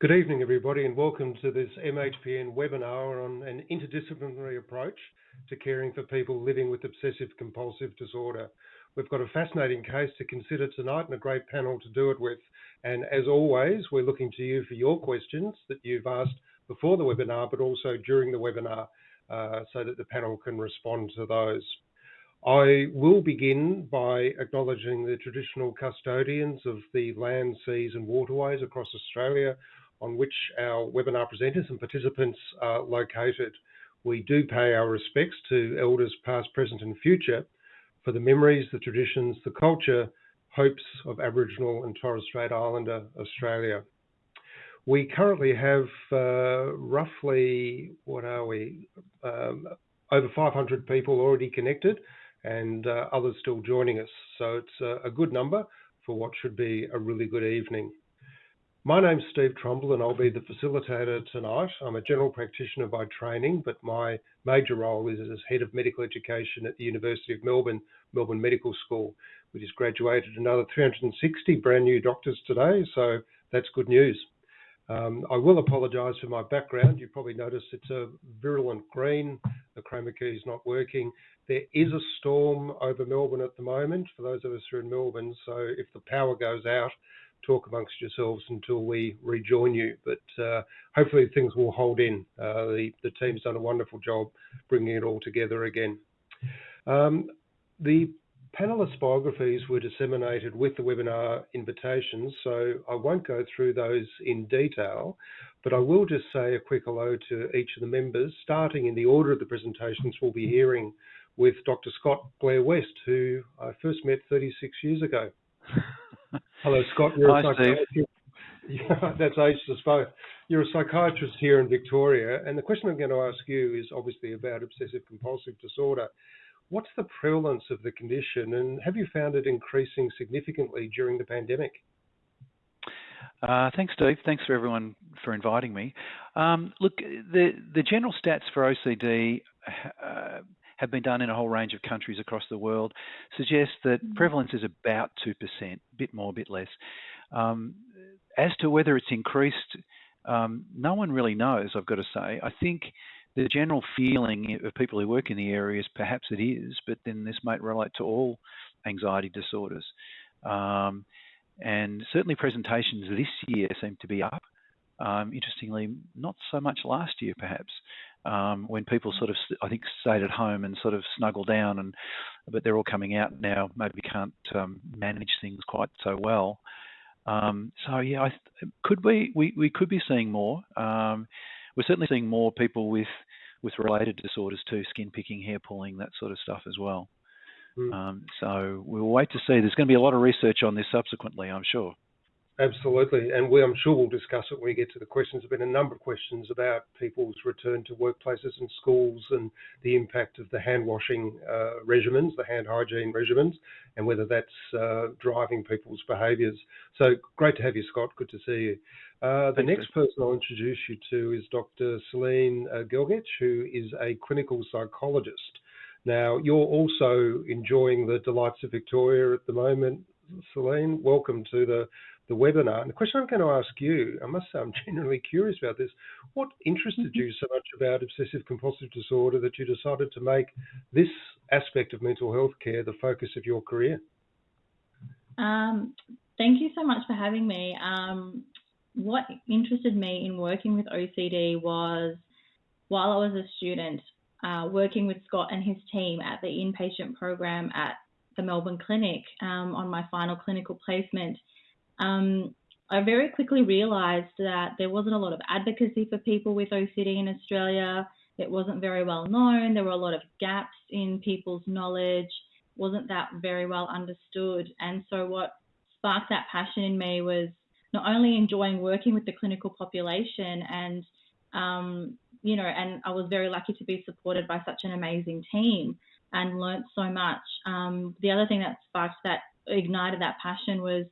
Good evening, everybody, and welcome to this MHPN webinar on an interdisciplinary approach to caring for people living with obsessive compulsive disorder. We've got a fascinating case to consider tonight and a great panel to do it with. And as always, we're looking to you for your questions that you've asked before the webinar, but also during the webinar, uh, so that the panel can respond to those. I will begin by acknowledging the traditional custodians of the land, seas and waterways across Australia on which our webinar presenters and participants are located. We do pay our respects to elders past, present and future for the memories, the traditions, the culture, hopes of Aboriginal and Torres Strait Islander Australia. We currently have uh, roughly, what are we, um, over 500 people already connected and uh, others still joining us. So it's a, a good number for what should be a really good evening. My name's Steve Trumble and I'll be the facilitator tonight. I'm a general practitioner by training, but my major role is as Head of Medical Education at the University of Melbourne, Melbourne Medical School, which has graduated another 360 brand new doctors today, so that's good news. Um, I will apologise for my background. You probably noticed it's a virulent green. The chroma key is not working. There is a storm over Melbourne at the moment, for those of us who are in Melbourne, so if the power goes out, talk amongst yourselves until we rejoin you. But uh, hopefully things will hold in. Uh, the, team's done a wonderful job bringing it all together again. Um, the panelists' biographies were disseminated with the webinar invitations, so I won't go through those in detail, but I will just say a quick hello to each of the members, starting in the order of the presentations we'll be hearing with Dr. Scott Blair West, who I first met 36 years ago. Hello, Scott. You're Hi, Steve. Yeah, that's aged us both. You're a psychiatrist here in Victoria, and the question I'm going to ask you is obviously about obsessive compulsive disorder. What's the prevalence of the condition, and have you found it increasing significantly during the pandemic? Uh, thanks, Steve. Thanks for everyone for inviting me. Um, look, the the general stats for OCD uh, have been done in a whole range of countries across the world suggest that mm. prevalence is about 2%, a bit more, a bit less. Um, as to whether it's increased, um, no one really knows, I've got to say. I think the general feeling of people who work in the area is perhaps it is, but then this might relate to all anxiety disorders. Um, and certainly presentations this year seem to be up. Um, interestingly, not so much last year, perhaps um, when people sort of, I think, stayed at home and sort of snuggled down, and but they're all coming out now. Maybe can't um, manage things quite so well. Um, so yeah, I, could we, we we could be seeing more. Um, we're certainly seeing more people with with related disorders too, skin picking, hair pulling, that sort of stuff as well. Mm. so we'll wait to see. There's going to be a lot of research on this subsequently, I'm sure. Absolutely, and we, I'm sure we'll discuss it when we get to the questions. There've been a number of questions about people's return to workplaces and schools and the impact of the hand washing uh, regimens, the hand hygiene regimens, and whether that's uh, driving people's behaviours. So great to have you, Scott. Good to see you. Uh, the next person I'll introduce you to is Dr. Celine uh, Gelgec, who is a clinical psychologist. Now, you're also enjoying the delights of Victoria at the moment, Celine. Welcome to the the webinar. And the question I'm going to ask you, I must say I'm genuinely curious about this. What interested mm-hmm. you so much about obsessive compulsive disorder that you decided to make this aspect of mental health care the focus of your career? Um, thank you so much for having me. Um, what interested me in working with OCD was while I was a student, uh, working with Scott and his team at the inpatient program at the Melbourne Clinic um, on my final clinical placement um, I very quickly realised that there wasn't a lot of advocacy for people with OCD in Australia. It wasn't very well known. There were a lot of gaps in people's knowledge. wasn't that very well understood. And so what sparked that passion in me was not only enjoying working with the clinical population and um, you know, and I was very lucky to be supported by such an amazing team and learnt so much. Um, the other thing that sparked that ignited that passion was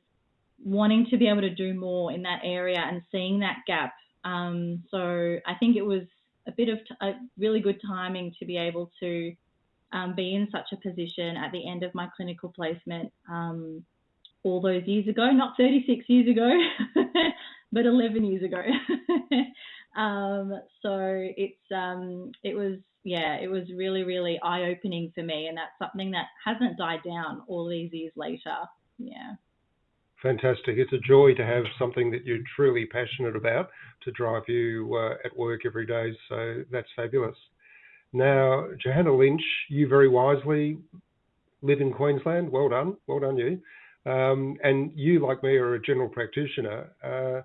wanting to be able to do more in that area and seeing that gap. Um, so I think it was a bit of a really good timing to be able to um, be in such a position at the end of my clinical placement um, all those years ago, not 36 years ago, but 11 years ago. um, so it's um, it was yeah, it was really really eye opening for me, and that's something that hasn't died down all these years later. Yeah. Fantastic. It's a joy to have something that you're truly passionate about to drive you uh, at work every day. So that's fabulous. Now, Johanna Lynch, you very wisely live in Queensland. Well done. Well done, you. Um, and you, like me, are a general practitioner. Uh,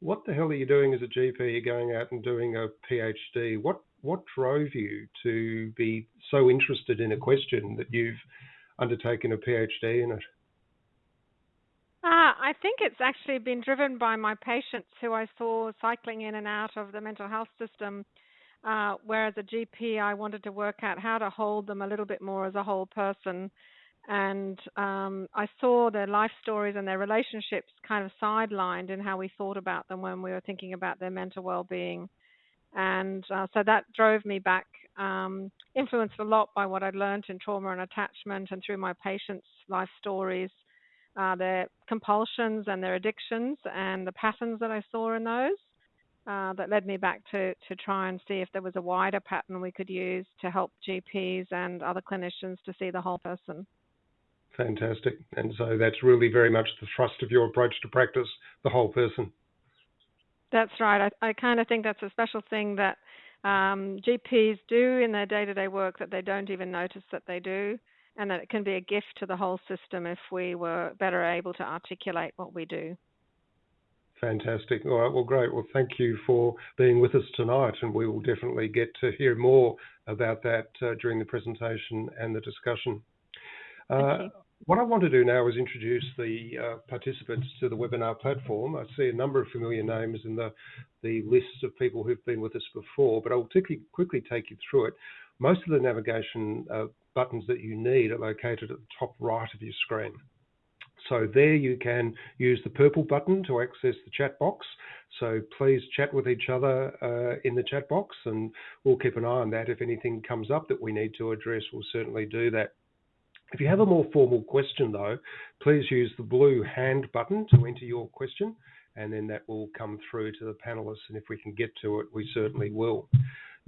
what the hell are you doing as a GP? You're going out and doing a PhD. What what drove you to be so interested in a question that you've undertaken a PhD in it? Uh, I think it's actually been driven by my patients who I saw cycling in and out of the mental health system. Uh, whereas a GP, I wanted to work out how to hold them a little bit more as a whole person and um, I saw their life stories and their relationships kind of sidelined in how we thought about them when we were thinking about their mental well-being, and uh, so that drove me back, um, influenced a lot by what I'd learned in trauma and attachment, and through my patients' life stories, uh, their compulsions and their addictions, and the patterns that I saw in those. Uh, that led me back to, to try and see if there was a wider pattern we could use to help GPs and other clinicians to see the whole person. Fantastic. And so that's really very much the thrust of your approach to practice, the whole person. That's right. I, I kind of think that's a special thing that um, GPs do in their day to day work that they don't even notice that they do, and that it can be a gift to the whole system if we were better able to articulate what we do. Fantastic. All right. Well, great. Well, thank you for being with us tonight, and we will definitely get to hear more about that uh, during the presentation and the discussion. Uh, what I want to do now is introduce the uh, participants to the webinar platform. I see a number of familiar names in the, the list of people who've been with us before, but I'll quickly, quickly take you through it. Most of the navigation uh, buttons that you need are located at the top right of your screen. So there you can use the purple button to access the chat box. So please chat with each other uh, in the chat box and we'll keep an eye on that. If anything comes up that we need to address, we'll certainly do that. If you have a more formal question, though, please use the blue hand button to enter your question, and then that will come through to the panelists. And if we can get to it, we certainly will.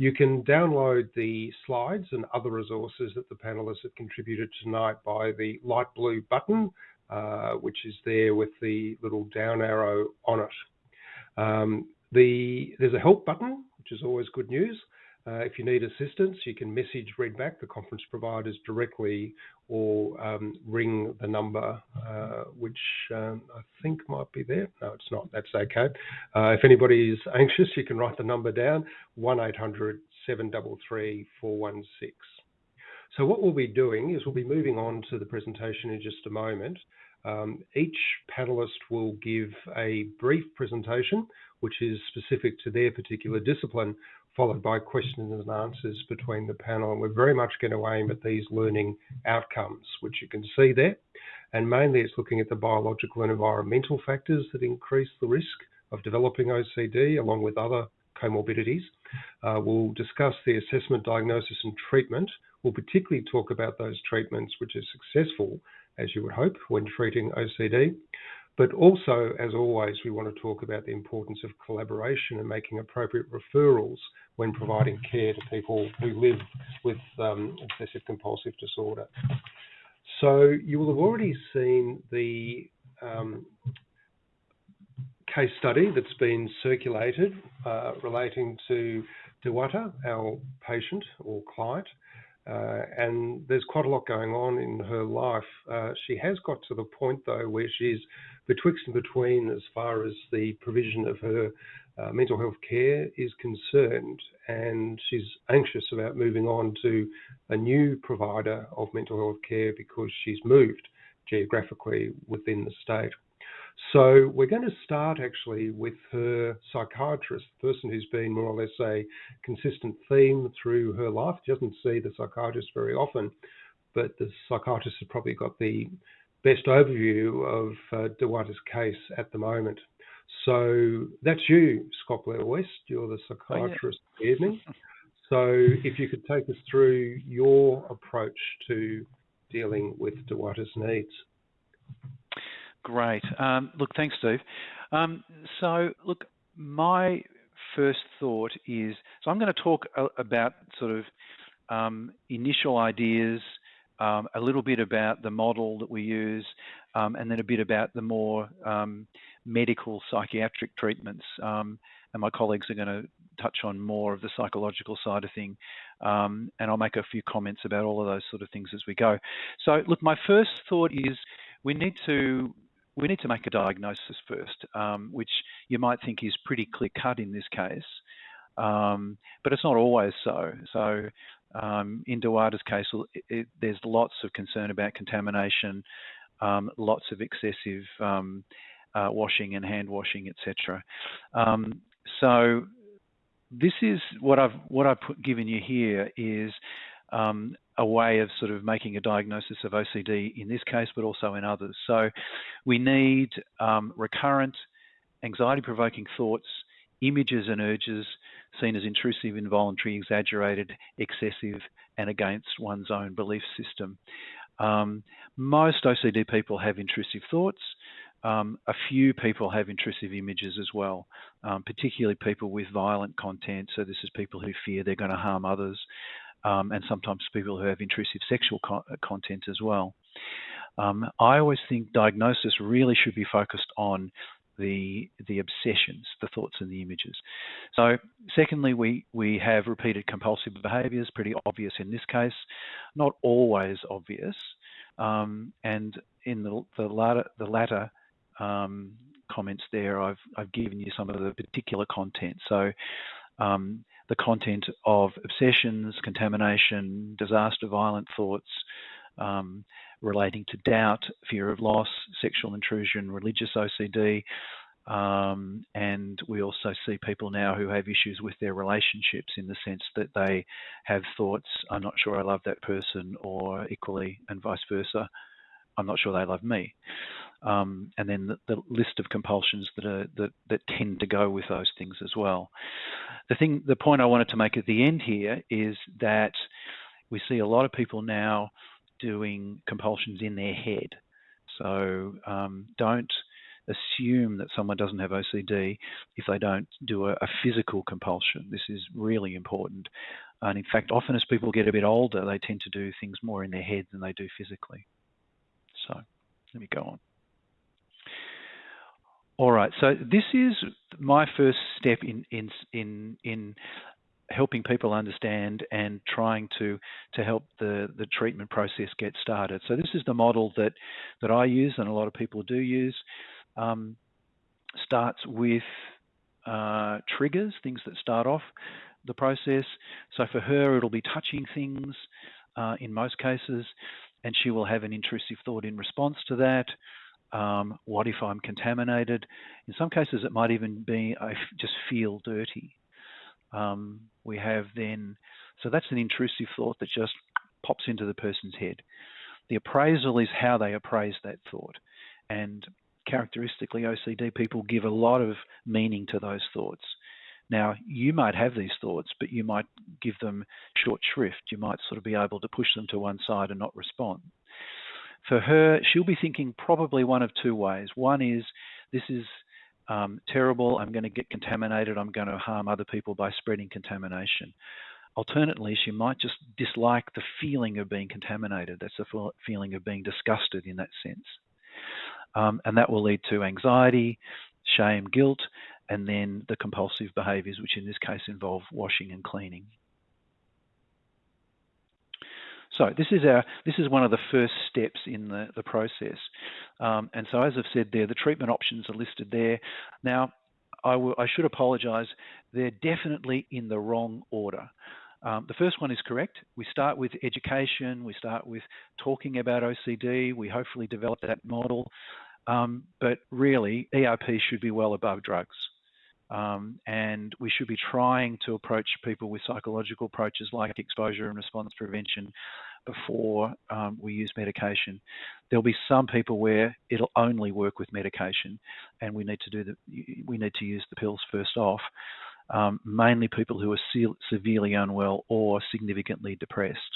You can download the slides and other resources that the panelists have contributed tonight by the light blue button, uh, which is there with the little down arrow on it. Um, the, there's a help button, which is always good news. Uh, if you need assistance, you can message Redback, the conference providers, directly or um, ring the number, uh, which um, I think might be there. No, it's not. That's okay. Uh, if anybody is anxious, you can write the number down 1 800 733 416. So, what we'll be doing is we'll be moving on to the presentation in just a moment. Um, each panelist will give a brief presentation, which is specific to their particular discipline, followed by questions and answers between the panel. And we're very much going to aim at these learning outcomes, which you can see there. And mainly it's looking at the biological and environmental factors that increase the risk of developing OCD, along with other comorbidities. Uh, we'll discuss the assessment, diagnosis, and treatment. We'll particularly talk about those treatments which are successful, as you would hope, when treating OCD. But also, as always, we want to talk about the importance of collaboration and making appropriate referrals when providing care to people who live with um, obsessive compulsive disorder. So you will have already seen the um, case study that's been circulated uh, relating to Dewata, our patient or client. Uh, and there's quite a lot going on in her life. Uh, she has got to the point, though, where she's betwixt and between as far as the provision of her uh, mental health care is concerned, and she's anxious about moving on to a new provider of mental health care because she's moved geographically within the state. So we're going to start actually with her psychiatrist, the person who's been more or less a consistent theme through her life. She doesn't see the psychiatrist very often, but the psychiatrist has probably got the best overview of uh, Dewata's case at the moment. So that's you, Scott Blair West. You're the psychiatrist oh, yeah. evening. So if you could take us through your approach to dealing with Dewata's needs. Great. Um, look, thanks, Steve. Um, so, look, my first thought is so I'm going to talk about sort of um, initial ideas, um, a little bit about the model that we use, um, and then a bit about the more um, medical psychiatric treatments. Um, and my colleagues are going to touch on more of the psychological side of thing, um, and I'll make a few comments about all of those sort of things as we go. So, look, my first thought is we need to we need to make a diagnosis first, um, which you might think is pretty clear cut in this case, um, but it's not always so. So um, in Dewada's case, it, it, there's lots of concern about contamination, um, lots of excessive um, uh, washing and hand washing, etc. Um, so this is what I've what I've put, given you here is um, a way of sort of making a diagnosis of OCD in this case, but also in others. So we need um, recurrent anxiety-provoking thoughts, images and urges seen as intrusive, involuntary, exaggerated, excessive, and against one's own belief system. Um, most OCD people have intrusive thoughts. Um, a few people have intrusive images as well, um, particularly people with violent content. So this is people who fear they're going to harm others um, and sometimes people who have intrusive sexual co uh, content as well. Um, I always think diagnosis really should be focused on the the obsessions, the thoughts and the images. So, secondly, we we have repeated compulsive behaviours, pretty obvious in this case, not always obvious, um, and in the the latter the latter um, comments there, I've I've given you some of the particular content. So. Um, the content of obsessions, contamination, disaster, violent thoughts, um, relating to doubt, fear of loss, sexual intrusion, religious OCD. Um, and we also see people now who have issues with their relationships in the sense that they have thoughts, I'm not sure I love that person, or equally, and vice versa, I'm not sure they love me. Um, and then the, the, list of compulsions that are that, that tend to go with those things as well. The thing, the point I wanted to make at the end here is that we see a lot of people now doing compulsions in their head. So um, don't assume that someone doesn't have OCD if they don't do a, a, physical compulsion. This is really important. And in fact, often as people get a bit older, they tend to do things more in their head than they do physically. So let me go on. All right, so this is my first step in in in in helping people understand and trying to to help the the treatment process get started. So this is the model that that I use and a lot of people do use. Um, starts with uh, triggers, things that start off the process. So for her, it'll be touching things uh, in most cases, and she will have an intrusive thought in response to that. Um, what if I'm contaminated? In some cases, it might even be I just feel dirty. Um, we have then, so that's an intrusive thought that just pops into the person's head. The appraisal is how they appraise that thought. And characteristically, OCD people give a lot of meaning to those thoughts. Now, you might have these thoughts, but you might give them short shrift. You might sort of be able to push them to one side and not respond. For her, she'll be thinking probably one of two ways. One is this is um, terrible, I'm going to get contaminated, I'm going to harm other people by spreading contamination. Alternately, she might just dislike the feeling of being contaminated. That's a feeling of being disgusted in that sense. Um, and that will lead to anxiety, shame, guilt, and then the compulsive behaviours, which in this case involve washing and cleaning. So this is our this is one of the first steps in the, the process. Um, and so as I've said there, the treatment options are listed there. Now, I, I should apologise, they're definitely in the wrong order. Um, the first one is correct. We start with education, we start with talking about OCD, we hopefully develop that model. Um, but really, ERP should be well above drugs. Um, and we should be trying to approach people with psychological approaches like exposure and response prevention before um, we use medication. There'll be some people where it'll only work with medication, and we need to do the we need to use the pills first off. Um, mainly people who are se severely unwell or significantly depressed.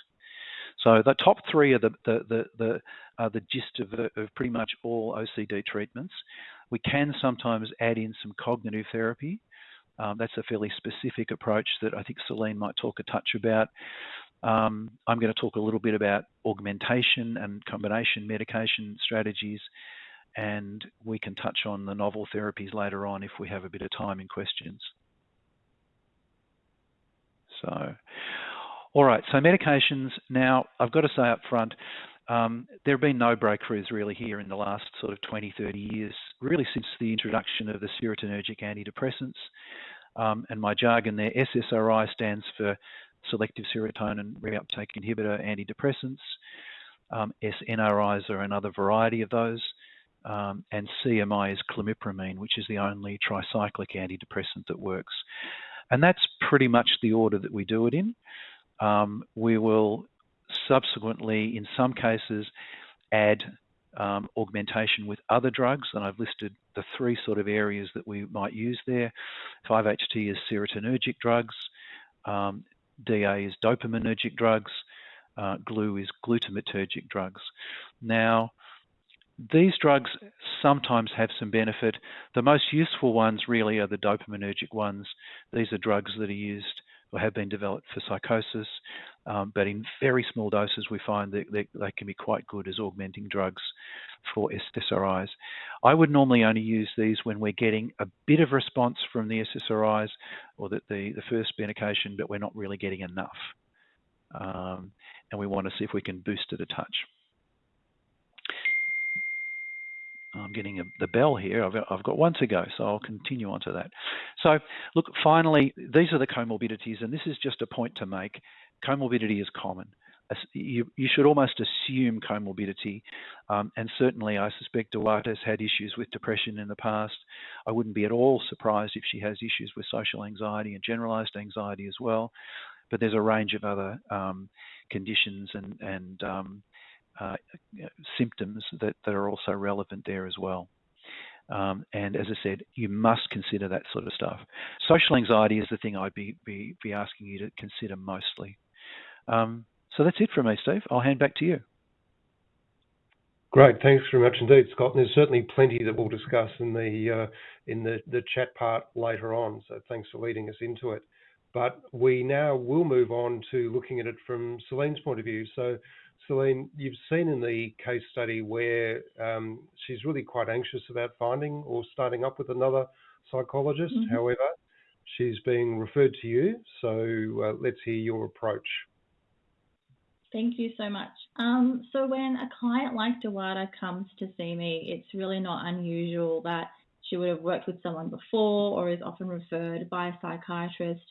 So the top three are the the the, the, the gist of, of pretty much all OCD treatments. we can sometimes add in some cognitive therapy. Um, that's a fairly specific approach that I think Celine might talk a touch about. Um, I'm going to talk a little bit about augmentation and combination medication strategies, and we can touch on the novel therapies later on if we have a bit of time in questions. So, all right, so medications. Now, I've got to say up front, um, there have been no breakthroughs really here in the last sort of 20, 30 years, really since the introduction of the serotonergic antidepressants. Um, and my jargon there, SSRI stands for selective serotonin reuptake inhibitor antidepressants. Um, SNRIs are another variety of those. Um, and CMI is clomipramine, which is the only tricyclic antidepressant that works. And that's pretty much the order that we do it in. Um, we will subsequently, in some cases, add um, augmentation with other drugs, and I've listed the three sort of areas that we might use there. 5-HT is serotonergic drugs, um, DA is dopaminergic drugs, uh, GLU is glutamatergic drugs. Now, these drugs sometimes have some benefit. The most useful ones really are the dopaminergic ones. These are drugs that are used or have been developed for psychosis, um, but in very small doses we find that they, they, can be quite good as augmenting drugs for SSRIs. I would normally only use these when we're getting a bit of response from the SSRIs or the, the, the first medication, but we're not really getting enough. Um, and we want to see if we can boost it a touch. I'm getting a, the bell here. I've, I've, got one to go, so I'll continue on to that. So, look, finally, these are the comorbidities, and this is just a point to make. Comorbidity is common. You, you should almost assume comorbidity, um, and certainly I suspect Duarte has had issues with depression in the past. I wouldn't be at all surprised if she has issues with social anxiety and generalized anxiety as well. But there's a range of other um, conditions and, and um, uh, symptoms that, that are also relevant there as well. Um, and as I said, you must consider that sort of stuff. Social anxiety is the thing I'd be, be, be asking you to consider mostly. Um, that's it from me, Steve. I'll hand back to you. Great, thanks very much indeed, Scott. And there's certainly plenty that we'll discuss in the uh, in the, the chat part later on. So thanks for leading us into it. But we now will move on to looking at it from Celine's point of view. So Celine, you've seen in the case study where um, she's really quite anxious about finding or starting up with another psychologist. Mm-hmm. However, she's being referred to you. So uh, let's hear your approach. Thank you so much. Um, so when a client like Dewada comes to see me, it's really not unusual that she would have worked with someone before or is often referred by a psychiatrist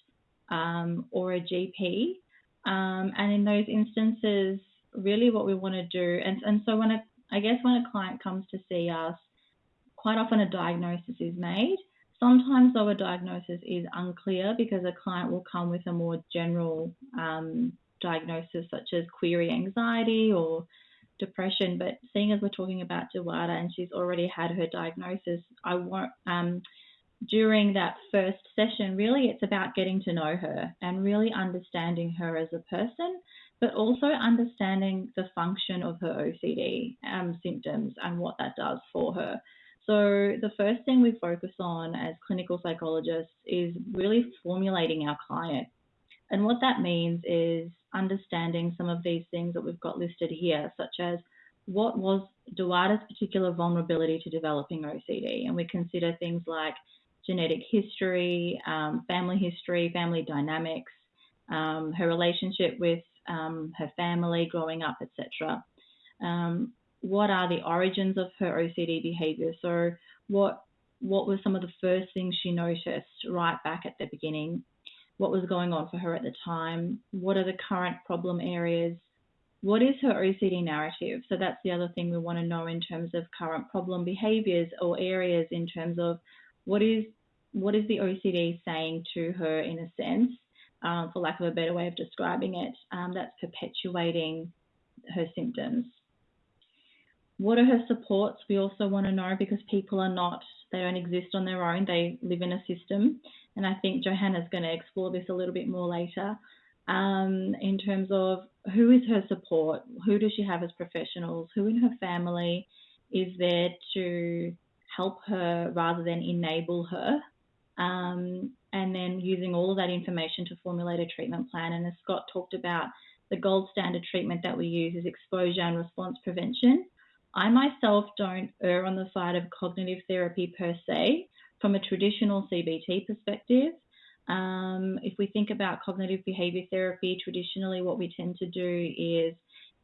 um, or a GP. Um, and in those instances, really what we want to do. And, and so when a, I guess when a client comes to see us, quite often a diagnosis is made. Sometimes though a diagnosis is unclear because a client will come with a more general um, diagnosis such as query anxiety or depression. But seeing as we're talking about Dewada and she's already had her diagnosis, I want um, during that first session, really it's about getting to know her and really understanding her as a person but also understanding the function of her OCD um, symptoms and what that does for her. So, the first thing we focus on as clinical psychologists is really formulating our client. And what that means is understanding some of these things that we've got listed here, such as what was Dewada's particular vulnerability to developing OCD. And we consider things like genetic history, um, family history, family dynamics, um, her relationship with um, her family growing up, etc. Um, what are the origins of her OCD behavior? So, what what were some of the first things she noticed right back at the beginning? What was going on for her at the time? What are the current problem areas? What is her OCD narrative? So that's the other thing we want to know in terms of current problem behaviors or areas in terms of what is what is the OCD saying to her in a sense um, for lack of a better way of describing it, um, that's perpetuating her symptoms. What are her supports? We also want to know because people are not, they don't exist on their own, they live in a system. And I think Johanna's going to explore this a little bit more later um, in terms of who is her support, who does she have as professionals, who in her family is there to help her rather than enable her. Um, and then using all of that information to formulate a treatment plan. And as Scott talked about, the gold standard treatment that we use is exposure and response prevention. I myself don't err on the side of cognitive therapy per se from a traditional CBT perspective. Um, if we think about cognitive behavior therapy, traditionally what we tend to do is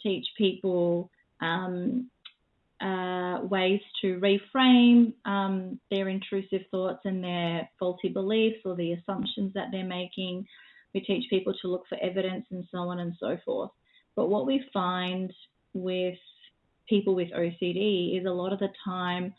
teach people um, uh, ways to reframe um, their intrusive thoughts and their faulty beliefs or the assumptions that they're making. We teach people to look for evidence and so on and so forth. But what we find with people with OCD is a lot of the time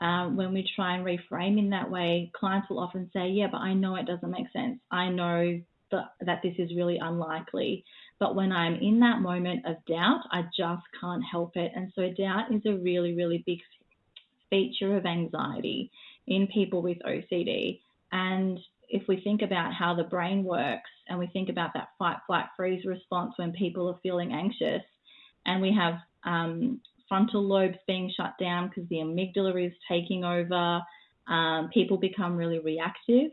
um, when we try and reframe in that way, clients will often say, Yeah, but I know it doesn't make sense. I know that, that this is really unlikely. But when I'm in that moment of doubt, I just can't help it. And so, doubt is a really, really big feature of anxiety in people with OCD. And if we think about how the brain works and we think about that fight, flight, freeze response when people are feeling anxious, and we have um, frontal lobes being shut down because the amygdala is taking over. Um, people become really reactive.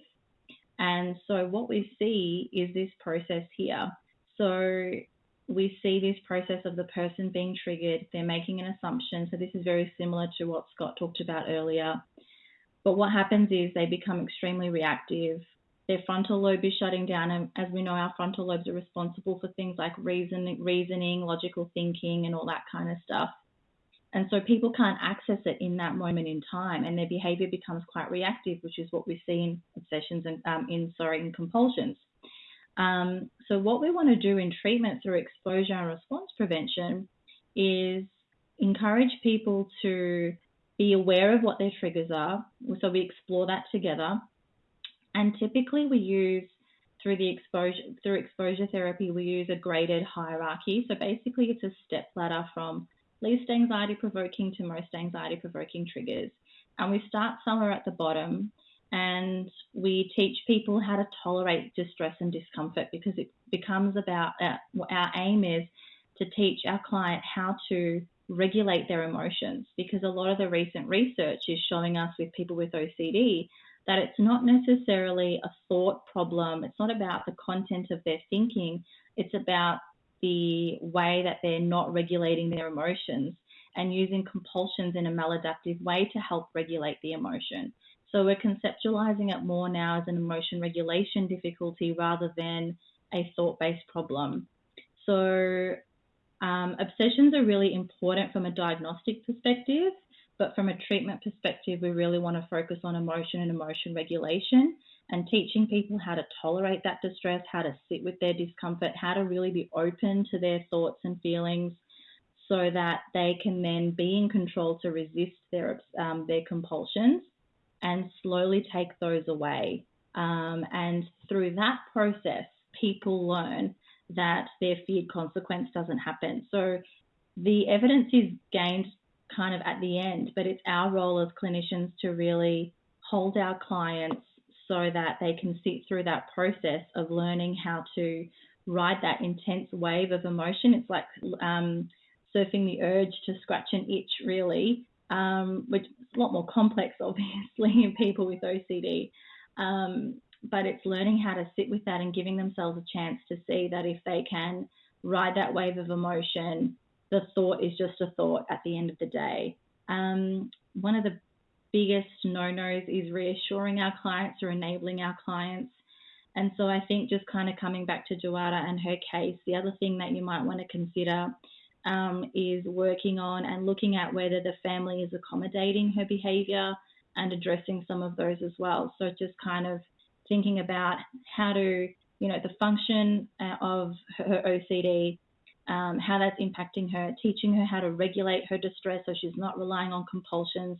And so, what we see is this process here. So, we see this process of the person being triggered, they're making an assumption. So, this is very similar to what Scott talked about earlier. But what happens is they become extremely reactive. Their frontal lobe is shutting down, and as we know, our frontal lobes are responsible for things like reason, reasoning, logical thinking, and all that kind of stuff. And so people can't access it in that moment in time, and their behavior becomes quite reactive, which is what we see in obsessions and um, in sorry in compulsions. Um, so what we want to do in treatment through exposure and response prevention is encourage people to be aware of what their triggers are. So we explore that together, and typically we use through the exposure through exposure therapy we use a graded hierarchy. So basically it's a step ladder from least anxiety provoking to most anxiety provoking triggers. And we start somewhere at the bottom and we teach people how to tolerate distress and discomfort because it becomes about uh, our aim is to teach our client how to regulate their emotions because a lot of the recent research is showing us with people with OCD that it's not necessarily a thought problem, it's not about the content of their thinking, it's about the way that they're not regulating their emotions and using compulsions in a maladaptive way to help regulate the emotion. So we're conceptualizing it more now as an emotion regulation difficulty rather than a thought based problem. So um, obsessions are really important from a diagnostic perspective, but from a treatment perspective, we really want to focus on emotion and emotion regulation and teaching people how to tolerate that distress, how to sit with their discomfort, how to really be open to their thoughts and feelings so that they can then be in control to resist their, um, their compulsions and slowly take those away. Um, and through that process, people learn that their feared consequence doesn't happen. So the evidence is gained kind of at the end, but it's our role as clinicians to really hold our clients so that they can sit through that process of learning how to ride that intense wave of emotion. It's like um, surfing the urge to scratch an itch, really, um, which is a lot more complex, obviously, in people with OCD. Um, but it's learning how to sit with that and giving themselves a chance to see that if they can ride that wave of emotion, the thought is just a thought at the end of the day. Um, one of the biggest no nos is reassuring our clients or enabling our clients. And so I think just kind of coming back to Joada and her case, the other thing that you might want to consider um, is working on and looking at whether the family is accommodating her behavior and addressing some of those as well. So just kind of thinking about how to, you know, the function uh, of her OCD, um, how that's impacting her, teaching her how to regulate her distress so she's not relying on compulsions,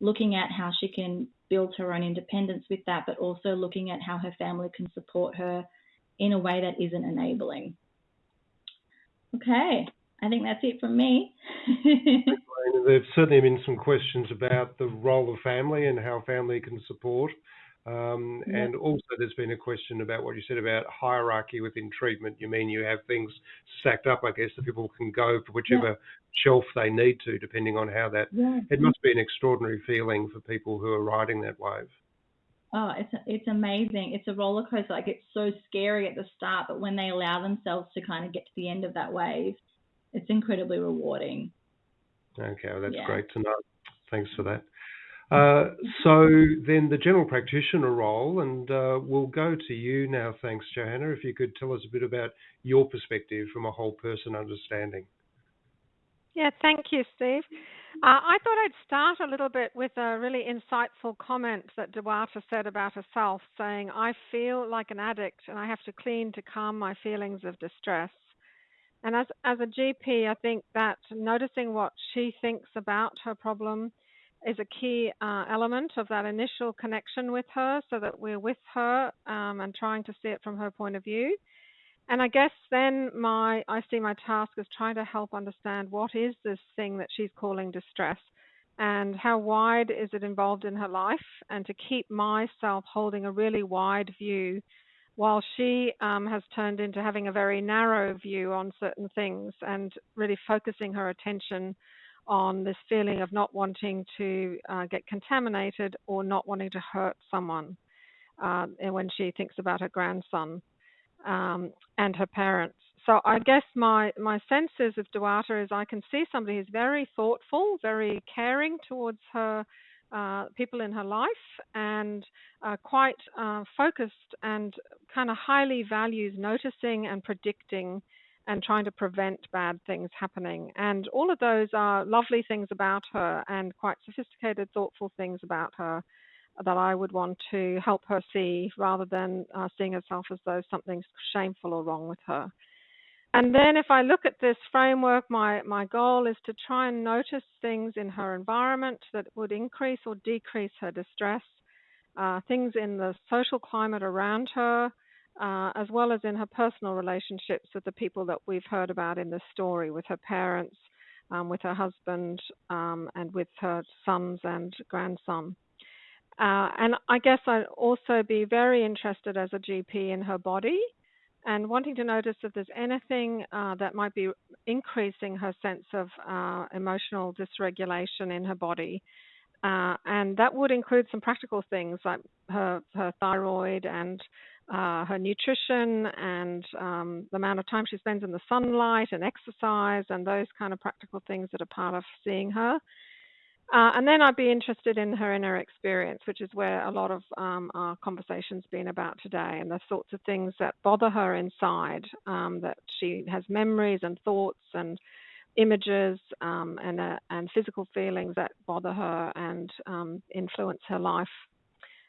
looking at how she can build her own independence with that, but also looking at how her family can support her in a way that isn't enabling. Okay, I think that's it from me. There've certainly been some questions about the role of family and how family can support. Um, yeah. And also, there's been a question about what you said about hierarchy within treatment. You mean you have things stacked up, I guess, that people can go for whichever yeah. shelf they need to, depending on how that. Yeah. It must be an extraordinary feeling for people who are riding that wave. Oh, it's it's amazing. It's a roller coaster. Like it's so scary at the start, but when they allow themselves to kind of get to the end of that wave, it's incredibly rewarding. Okay, well, that's great to know. Thanks for that. Uh, so then the general practitioner role, and uh, we'll go to you now. Thanks, Johanna. If you could tell us a bit about your perspective from a whole person understanding. Yeah, thank you, Steve. Uh, I thought I'd start a little bit with a really insightful comment that Duata said about herself, saying, I feel like an addict and I have to clean to calm my feelings of distress. And as, as a GP, I think that noticing what she thinks about her problem is a key uh, element of that initial connection with her so that we're with her um, and trying to see it from her point of view. And I guess then my I see my task as trying to help understand what is this thing that she's calling distress and how wide is it involved in her life and to keep myself holding a really wide view while she um, has turned into having a very narrow view on certain things and really focusing her attention on this feeling of not wanting to uh, get contaminated or not wanting to hurt someone uh, when she thinks about her grandson um, and her parents. So I guess my, my sense is of Duata is I can see somebody who's very thoughtful, very caring towards her uh, people in her life, and uh, quite uh, focused and kind of highly values noticing and predicting and trying to prevent bad things happening. And all of those are lovely things about her and quite sophisticated, thoughtful things about her that I would want to help her see rather than uh, seeing herself as though something's shameful or wrong with her. And then if I look at this framework, my, my goal is to try and notice things in her environment that would increase or decrease her distress, uh, things in the social climate around her, uh, as well as in her personal relationships with the people that we've heard about in this story, with her parents, um, with her husband, um, and with her sons and grandson. Uh, and I guess I'd also be very interested as a GP in her body and wanting to notice if there's anything uh, that might be increasing her sense of uh, emotional dysregulation in her body. Uh, and that would include some practical things like her, her thyroid and uh, her nutrition and um, the amount of time she spends in the sunlight and exercise and those kind of practical things that are part of seeing her. Uh, and then I'd be interested in her inner experience, which is where a lot of um, our conversation's been about today, and the sorts of things that bother her inside. Um, that she has memories and thoughts and images um, and uh, and physical feelings that bother her and um, influence her life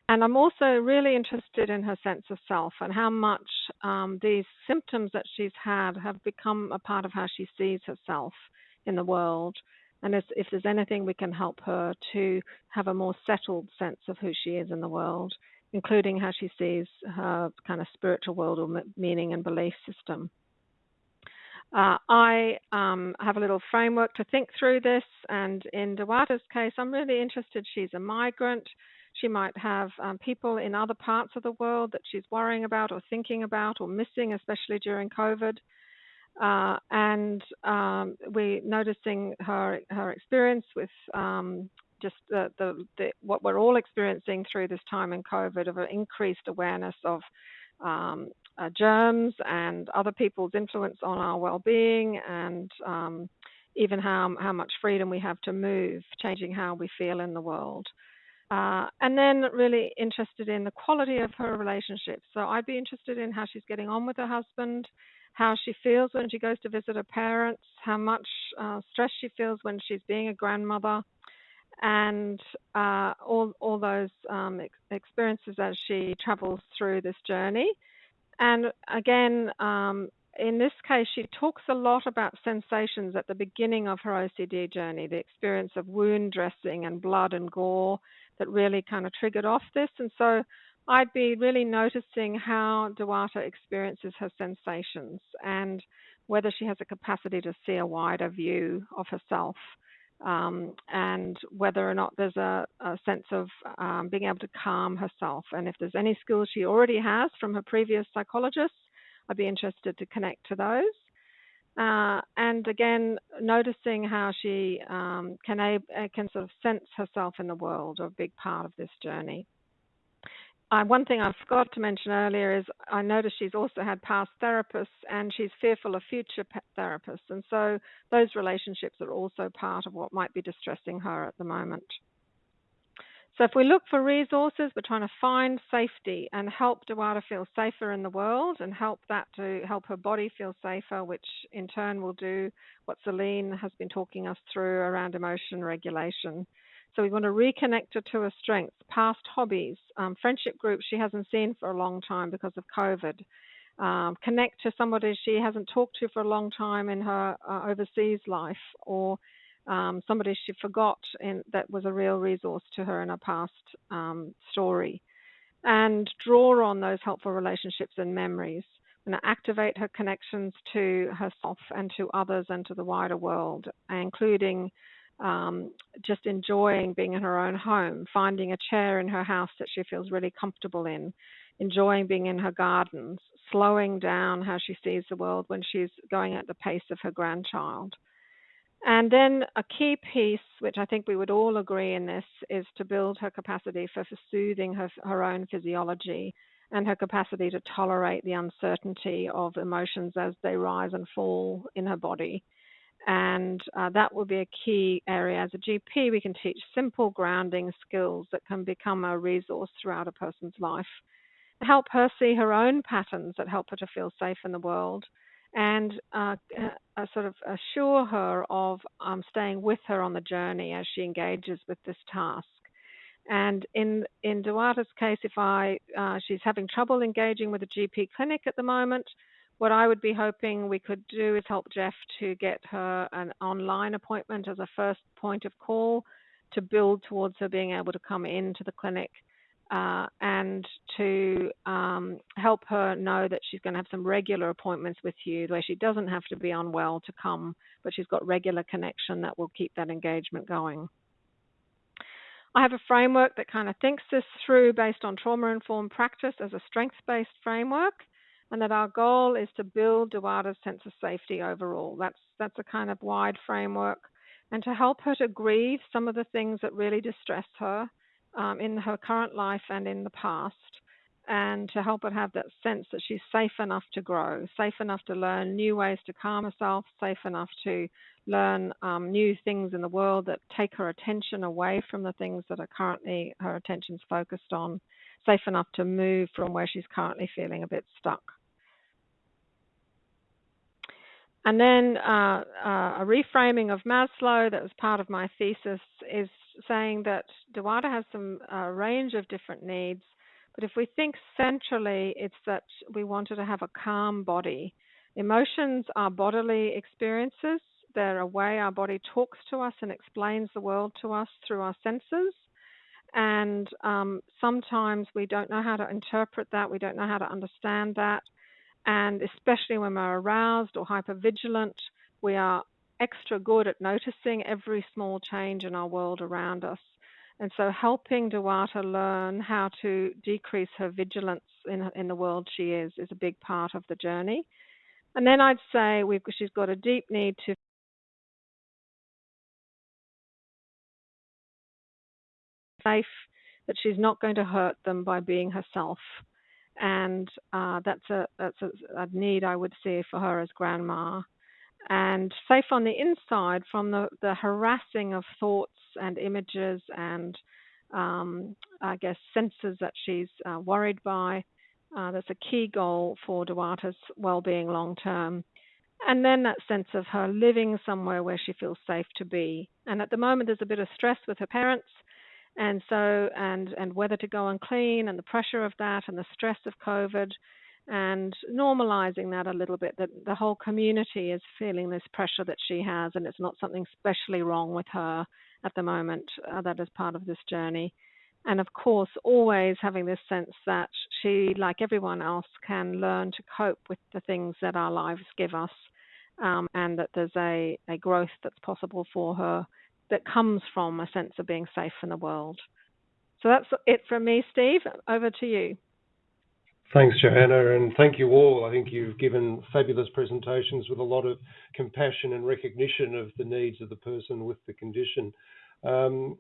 and I'm also really interested in her sense of self and how much um, these symptoms that she's had have become a part of how she sees herself in the world. And if, if there's anything we can help her to have a more settled sense of who she is in the world, including how she sees her kind of spiritual world or meaning and belief system. Uh, I um, have a little framework to think through this, and in Duata's case, I'm really interested. She's a migrant. She might have um, people in other parts of the world that she's worrying about or thinking about or missing, especially during COVID. Uh, and um, we're noticing her her experience with um, just the, the, the, what we're all experiencing through this time in COVID of an increased awareness of um, uh, germs and other people's influence on our well-being and um, even how how much freedom we have to move, changing how we feel in the world. Uh, and then really interested in the quality of her relationships. So I'd be interested in how she's getting on with her husband, how she feels when she goes to visit her parents, how much uh, stress she feels when she's being a grandmother, and uh, all all those um, ex- experiences as she travels through this journey. And again, um, in this case, she talks a lot about sensations at the beginning of her OCD journey, the experience of wound dressing and blood and gore that really kind of triggered off this. And so I'd be really noticing how Duata experiences her sensations and whether she has a capacity to see a wider view of herself um, and whether or not there's a, a sense of um, being able to calm herself. And if there's any skills she already has from her previous psychologists, I'd be interested to connect to those. Uh, and again, noticing how she um, can, uh, can sort of sense herself in the world, a big part of this journey. Uh, one thing I forgot to mention earlier is I noticed she's also had past therapists and she's fearful of future therapists. And so those relationships are also part of what might be distressing her at the moment. So if we look for resources, we're trying to find safety and help Dewata feel safer in the world and help that to help her body feel safer, which in turn will do what Celine has been talking us through around emotion regulation. So we want to reconnect her to her strengths, past hobbies, um, friendship groups she hasn't seen for a long time because of COVID. Um, connect to somebody she hasn't talked to for a long time in her uh, overseas life, or um, somebody she forgot in, that was a real resource to her in her past um, story. And draw on those helpful relationships and memories and activate her connections to herself and to others and to the wider world, including um, just enjoying being in her own home, finding a chair in her house that she feels really comfortable in, enjoying being in her gardens, slowing down how she sees the world when she's going at the pace of her grandchild. And then a key piece, which I think we would all agree in this, is to build her capacity for, for soothing her, her own physiology and her capacity to tolerate the uncertainty of emotions as they rise and fall in her body. And uh, that will be a key area. As a GP, we can teach simple grounding skills that can become a resource throughout a person's life. Help her see her own patterns that help her to feel safe in the world and uh, uh, sort of assure her of um, staying with her on the journey as she engages with this task. And in in Dewata's case, if I uh, she's having trouble engaging with a GP clinic at the moment, what I would be hoping we could do is help Jeff to get her an online appointment as a first point of call to build towards her being able to come into the clinic uh, and to um, help her know that she's going to have some regular appointments with you where she doesn't have to be unwell to come, but she's got regular connection that will keep that engagement going. I have a framework that kind of thinks this through based on trauma informed practice as a strengths based framework and that our goal is to build Dewata's sense of safety overall. That's that's a kind of wide framework, and to help her to grieve some of the things that really distress her um, in her current life and in the past, and to help her have that sense that she's safe enough to grow, safe enough to learn new ways to calm herself, safe enough to learn um, new things in the world that take her attention away from the things that are currently her attention's focused on, safe enough to move from where she's currently feeling a bit stuck. And then uh, uh, a reframing of Maslow that was part of my thesis is saying that Dewata has some uh, range of different needs, but if we think centrally, it's that we wanted to have a calm body. Emotions are bodily experiences. They're a way our body talks to us and explains the world to us through our senses. And um, sometimes we don't know how to interpret that, we don't know how to understand that. And especially when we're aroused or hypervigilant, we are extra good at noticing every small change in our world around us. And so helping Dewata learn how to decrease her vigilance in, in the world she is is a big part of the journey. And then I'd say we've, she's got a deep need to safe that she's not going to hurt them by being herself and uh, that's a that's a, a, need I would see for her as grandma. And safe on the inside from the, the harassing of thoughts and images and um, I guess senses that she's uh, worried by. Uh, that's a key goal for Dewata's well-being long term. And then that sense of her living somewhere where she feels safe to be. And at the moment, there's a bit of stress with her parents and so and and whether to go and clean and the pressure of that and the stress of COVID and normalizing that a little bit that the whole community is feeling this pressure that she has and it's not something specially wrong with her at the moment uh, that is part of this journey and of course always having this sense that she like everyone else can learn to cope with the things that our lives give us um, and that there's a, a growth that's possible for her that comes from a sense of being safe in the world. So that's it from me, Steve. Over to you. Thanks, Johanna, and thank you all. I think you've given fabulous presentations with a lot of compassion and recognition of the needs of the person with the condition. Um,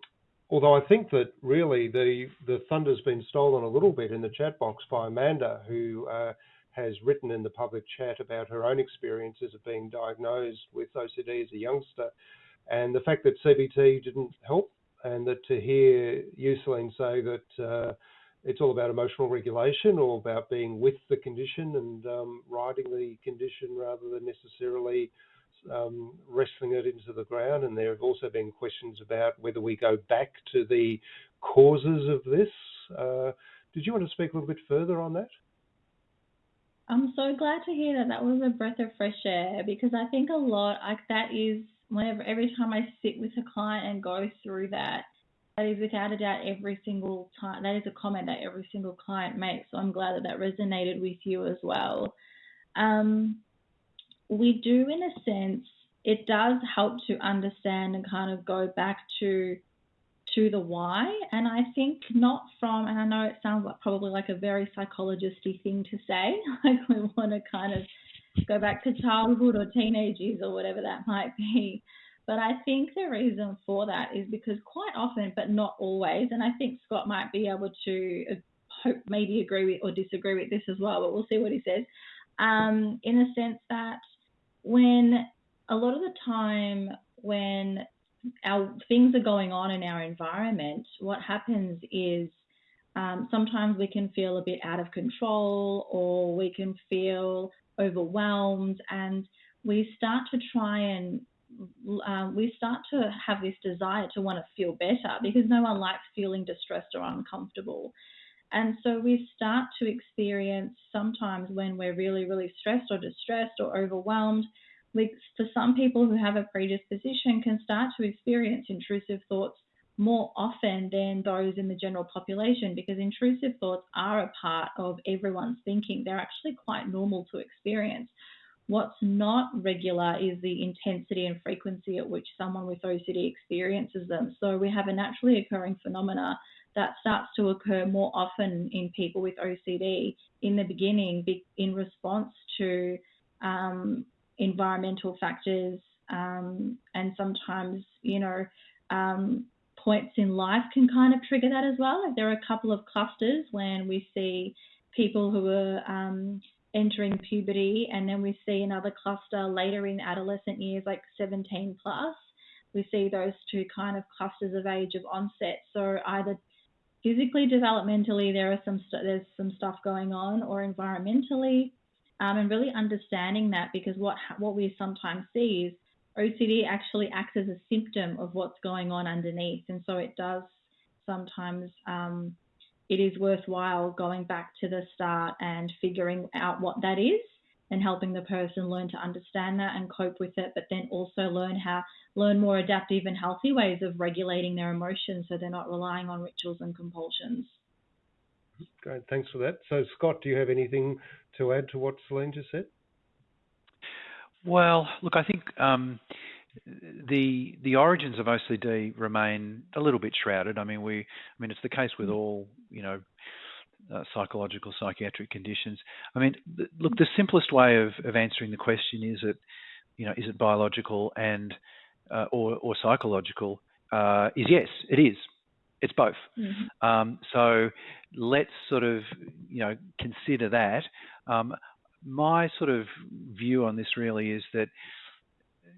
although I think that really the the thunder's been stolen a little bit in the chat box by Amanda, who uh, has written in the public chat about her own experiences of being diagnosed with OCD as a youngster, and the fact that CBT didn't help, and that to hear you, Celine, say that. Uh, it's all about emotional regulation or about being with the condition and um, riding the condition rather than necessarily um, wrestling it into the ground. And there have also been questions about whether we go back to the causes of this. Uh, did you want to speak a little bit further on that? I'm so glad to hear that that was a breath of fresh air because I think a lot like that is whenever every time I sit with a client and go through that, that is without a doubt every single time that is a comment that every single client makes so i'm glad that that resonated with you as well. Um, we do in a sense it does help to understand and kind of go back to to the why and i think not from and i know it sounds like probably like a very psychologisty thing to say like we want to kind of go back to childhood or teenage years or whatever that might be but I think the reason for that is because quite often, but not always, and I think Scott might be able to hope maybe agree with or disagree with this as well, but we'll see what he says. Um, in the sense that when a lot of the time when our things are going on in our environment, what happens is um, sometimes we can feel a bit out of control or we can feel overwhelmed and we start to try and um, we start to have this desire to want to feel better because no one likes feeling distressed or uncomfortable. And so we start to experience sometimes when we're really, really stressed or distressed or overwhelmed. We, for some people who have a predisposition, can start to experience intrusive thoughts more often than those in the general population because intrusive thoughts are a part of everyone's thinking. They're actually quite normal to experience. What's not regular is the intensity and frequency at which someone with OCD experiences them. So we have a naturally occurring phenomena that starts to occur more often in people with OCD in the beginning in response to um, environmental factors um, and sometimes, you know, um, points in life can kind of trigger that as well. There are a couple of clusters when we see people who are um, entering puberty, and then we see another cluster later in adolescent years, like 17 plus. We see those two kind of clusters of age of onset. So either physically, developmentally, there are some st- there's some stuff going on, or environmentally, um, and really understanding that because what what we sometimes see is OCD actually acts as a symptom of what's going on underneath, and so it does sometimes um, it is worthwhile going back to the start and figuring out what that is and helping the person learn to understand that and cope with it, but then also learn how learn more adaptive and healthy ways of regulating their emotions so they're not relying on rituals and compulsions. Great, thanks for that. So, Scott, do you have anything to add to what Celine just said? Well, look, I think um, the the origins of OCD remain a little bit shrouded. I mean, we, I mean, it's the case with all, you know, uh, psychological psychiatric conditions. I mean, th- look, the simplest way of, of answering the question is it, you know, is it biological and uh, or or psychological? Uh, is yes, it is. It's both. Mm-hmm. Um, so let's sort of, you know, consider that. Um, my sort of view on this really is that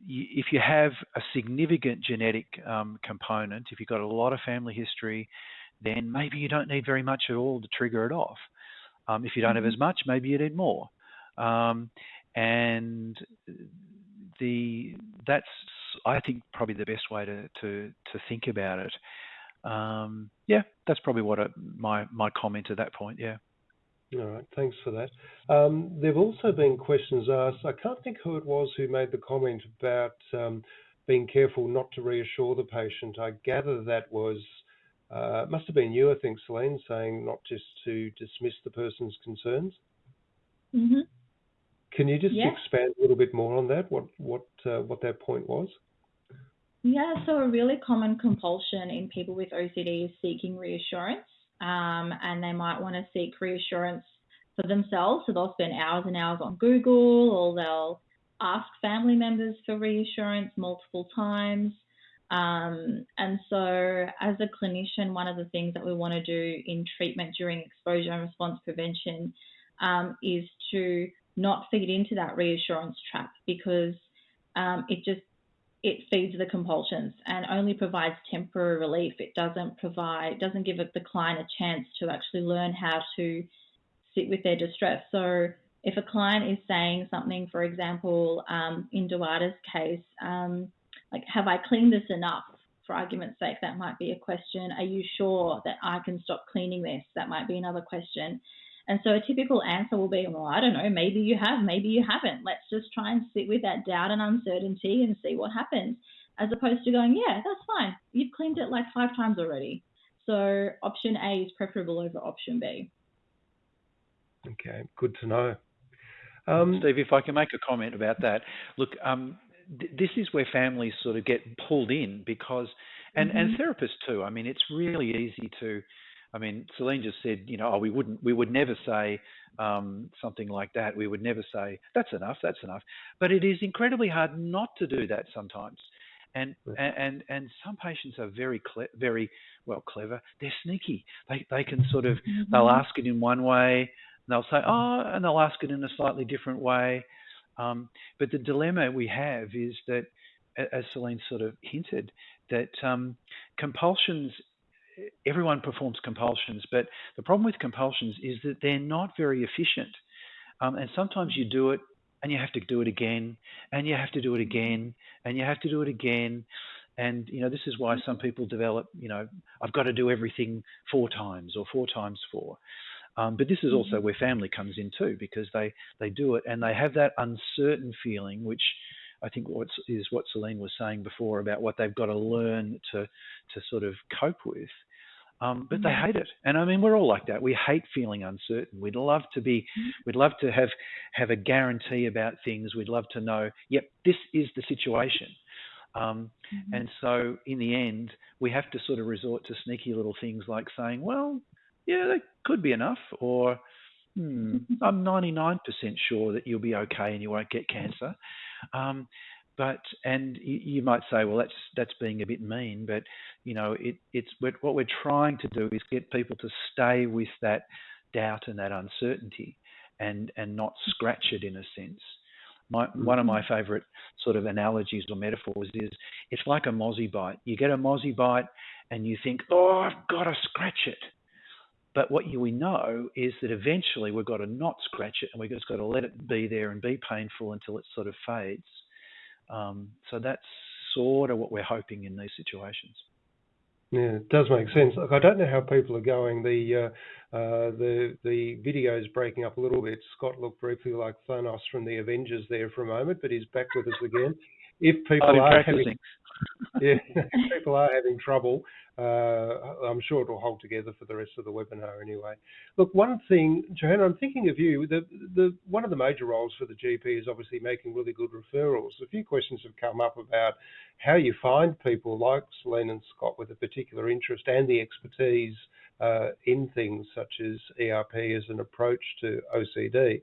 if you have a significant genetic um, component, if you've got a lot of family history, then maybe you don't need very much at all to trigger it off. Um, if you don't mm-hmm. have as much, maybe you need more. Um, and the that's I think probably the best way to to, to think about it. Um, yeah, that's probably what my my comment at that point. Yeah. All right, thanks for that. Um, there have also been questions asked. I can't think who it was who made the comment about um, being careful not to reassure the patient. I gather that was, uh, must have been you, I think, Celine, saying not just to dismiss the person's concerns. Mm-hmm. Can you just yeah. expand a little bit more on that? What what uh, what that point was? Yeah, so a really common compulsion in people with OCD is seeking reassurance, um, and they might want to seek reassurance for themselves. So they'll spend hours and hours on Google, or they'll ask family members for reassurance multiple times. Um, and so, as a clinician, one of the things that we want to do in treatment during exposure and response prevention um, is to not feed into that reassurance trap because um, it just it feeds the compulsions and only provides temporary relief. It doesn't provide doesn't give the client a chance to actually learn how to sit with their distress. So if a client is saying something, for example, um, in Dewata's case, um, like, have I cleaned this enough? For argument's sake, that might be a question. Are you sure that I can stop cleaning this? That might be another question. And so a typical answer will be, well, I don't know, maybe you have, maybe you haven't. Let's just try and sit with that doubt and uncertainty and see what happens, as opposed to going, yeah, that's fine. You've cleaned it like five times already. So option A is preferable over option B. Okay, good to know. Um, Steve, if I can make a comment about that, look, um, th- this is where families sort of get pulled in because, and, mm-hmm. and therapists too. I mean, it's really easy to, I mean, Celine just said, you know, oh, we wouldn't, we would never say um, something like that. We would never say that's enough, that's enough. But it is incredibly hard not to do that sometimes. And and and some patients are very cle- very well clever. They're sneaky. They they can sort of mm-hmm. they'll ask it in one way, they'll say, oh, and they'll ask it in a slightly different way. Um, but the dilemma we have is that, as Celine sort of hinted, that um, compulsions, everyone performs compulsions, but the problem with compulsions is that they're not very efficient. Um, and sometimes you do it and you have to do it again, and you have to do it again, and you have to do it again. And you know this is why some people develop. You know, I've got to do everything four times or four times four. Um, but this is also mm-hmm. where family comes in too, because they, they do it and they have that uncertain feeling, which I think what's, is what Celine was saying before about what they've got to learn to, to sort of cope with. Um, but they mm-hmm. hate it, and I mean we're all like that. We hate feeling uncertain. We'd love to be, mm-hmm. we'd love to have have a guarantee about things. We'd love to know, yep, this is the situation. Um, mm-hmm. And so in the end, we have to sort of resort to sneaky little things like saying, well, yeah, that could be enough, or hmm, I'm 99% sure that you'll be okay and you won't get cancer. Um, but and you, you, might say, well, that's that's being a bit mean, but you know, it, it's what we're trying to do is get people to stay with that doubt and that uncertainty, and and not scratch it in a sense. My, one of my mm-hmm. favourite sort of analogies or metaphors is it's like a mozzie bite. You get a mozzie bite and you think, oh, I've got to scratch it. But what we know is that eventually we've got to not scratch it and we've just got to let it be there and be painful until it sort of fades. Um, so that's sort of what we're hoping in these situations. Yeah, it does make sense. Look, I don't know how people are going. The uh, uh, the the video is breaking up a little bit. Scott looked briefly like Thanos from the Avengers there for a moment, but he's back with us again. If people are having, yeah, people are having trouble, uh, I'm sure it'll hold together for the rest of the webinar anyway. Look, one thing, Johanna, I'm thinking of you. The, the, one of the major roles for the GP is obviously making really good referrals. A few questions have come up about how you find people like Celine and Scott with a particular interest and the expertise uh, in things such as ERP as an approach to OCD.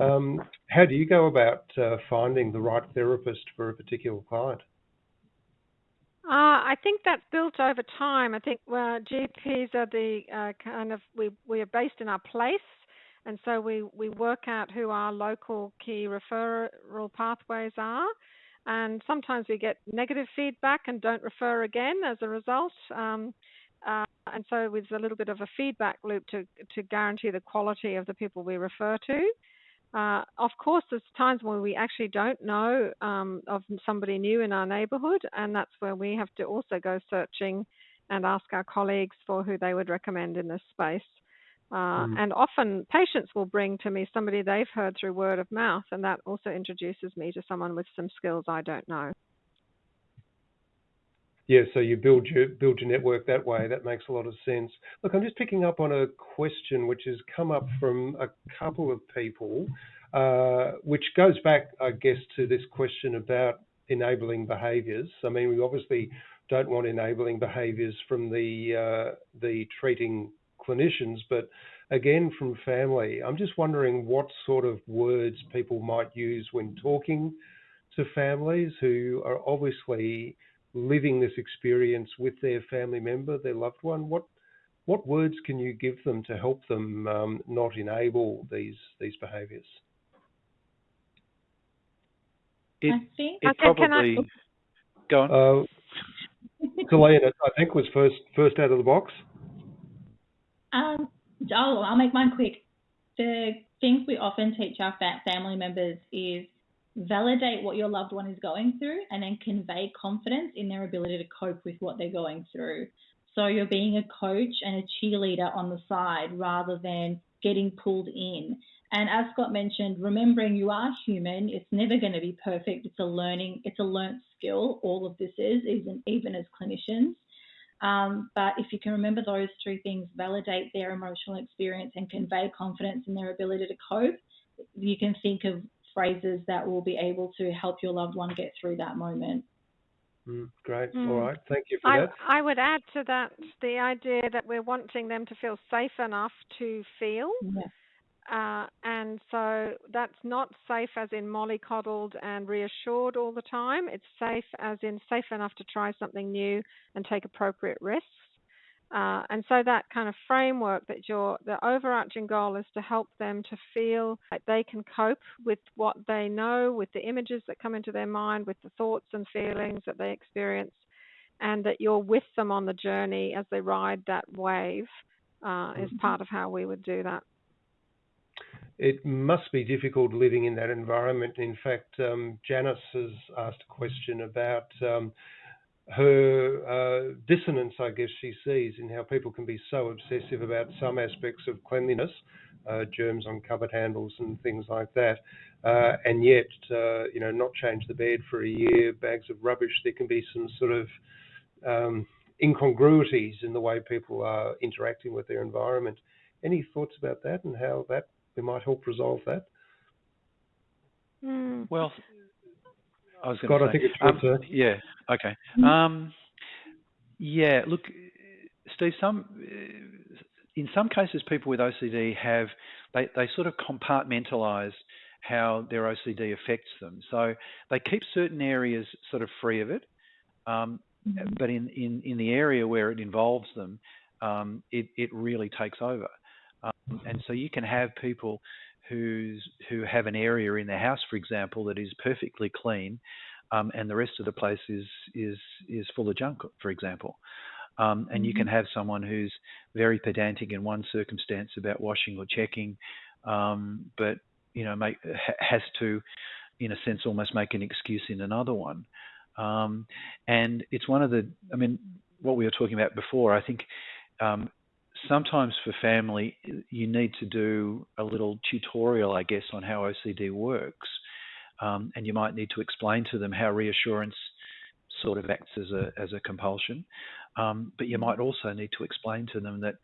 Um, how do you go about uh, finding the right therapist for a particular client? Uh, I think that's built over time. I think uh, GPs are the uh, kind of we we are based in our place, and so we we work out who our local key referral pathways are. And sometimes we get negative feedback and don't refer again as a result. Um, uh, and so there's a little bit of a feedback loop to to guarantee the quality of the people we refer to. Uh, of course, there's times when we actually don't know um, of somebody new in our neighbourhood, and that's where we have to also go searching and ask our colleagues for who they would recommend in this space. Uh, mm. And often patients will bring to me somebody they've heard through word of mouth, and that also introduces me to someone with some skills I don't know. Yeah, so you build your build your network that way. That makes a lot of sense. Look, I'm just picking up on a question which has come up from a couple of people, uh, which goes back, I guess, to this question about enabling behaviours. I mean, we obviously don't want enabling behaviours from the uh, the treating clinicians, but again from family. I'm just wondering what sort of words people might use when talking to families who are obviously living this experience with their family member, their loved one. What what words can you give them to help them um, not enable these these behaviours? It, I think. it Okay, can I- probably go on. Uh, Selena, I think was first first out of the box. Um, I'll, I'll make mine quick. The things we often teach our family members is validate what your loved one is going through and then convey confidence in their ability to cope with what they're going through. So you're being a coach and a cheerleader on the side rather than getting pulled in. And as Scott mentioned, remembering you are human, it's never going to be perfect. It's a learning, it's a learnt skill. All of this is, even even as clinicians. Um, but if you can remember those three things, validate their emotional experience and convey confidence in their ability to cope, you can think of phrases that will be able to help your loved one get through that moment. Mm, great. Mm. All right. Thank you for I, that. I would add to that the idea that we're wanting them to feel safe enough to feel. Yeah. Uh, and so that's not safe as in mollycoddled and reassured all the time. It's safe as in safe enough to try something new and take appropriate risks. Uh, and so that kind of framework that your the overarching goal is to help them to feel like they can cope with what they know, with the images that come into their mind, with the thoughts and feelings that they experience, and that you're with them on the journey as they ride that wave uh, is part of how we would do that. It must be difficult living in that environment. In fact, um, Janice has asked a question about um, her uh, dissonance, I guess she sees, in how people can be so obsessive about some aspects of cleanliness, uh, germs on cupboard handles and things like that, uh, and yet, uh, you know, not change the bed for a year, bags of rubbish. There can be some sort of um, incongruities in the way people are interacting with their environment. Any thoughts about that and how that we might help resolve that? Mm. Well, I was going I to say. think it's your um, turn. Yeah. Okay. Mhm. Um, yeah. Look, Steve. Some in some cases, people with OCD have they they sort of compartmentalise how their OCD affects them. So they keep certain areas sort of free of it, um, Mhm. but in, in in the area where it involves them, um, it it really takes over. Um, and so you can have people who's who have an area in their house, for example, that is perfectly clean, um, and the rest of the place is is is full of junk, for example. Um, and you can have someone who's very pedantic in one circumstance about washing or checking, um, but you know make, ha- has to, in a sense, almost make an excuse in another one. Um, and it's one of the, I mean, what we were talking about before. I think um, sometimes for family, you need to do a little tutorial, I guess, on how OCD works. Um, and you might need to explain to them how reassurance sort of acts as a as a compulsion. Um, but you might also need to explain to them that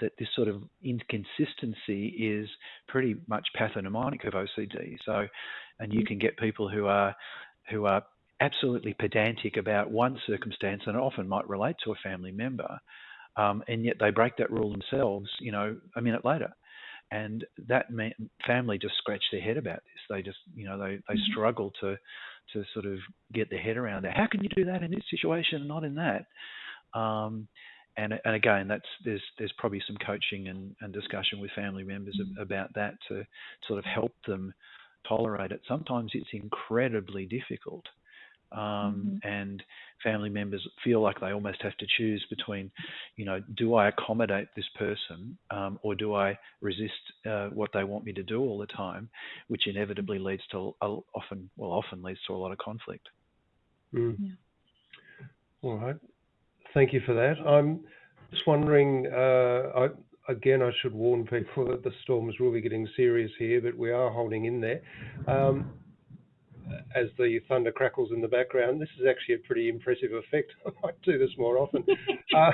that this sort of inconsistency is pretty much pathognomonic of OCD. So, and you can get people who are who are absolutely pedantic about one circumstance, and often might relate to a family member, um, and yet they break that rule themselves, you know, a minute later. And that family just scratch their head about this. They just, you know, they, they Mhm. struggle to to sort of get their head around that. How can you do that in this situation and not in that? Um, and and again, that's there's there's probably some coaching and, and discussion with family members Mhm. about that to sort of help them tolerate it. Sometimes it's incredibly difficult, um, and family members feel like they almost have to choose between, you know, do I accommodate this person um, or do I resist uh, what they want me to do all the time, which inevitably leads to a, often well often leads to a lot of conflict. Mm. Yeah. All right. Thank you for that. I'm just wondering, uh, I, again, I should warn people that the storm is really getting serious here, but we are holding in there. Um, as the thunder crackles in the background, this is actually a pretty impressive effect. I might do this more often. Uh,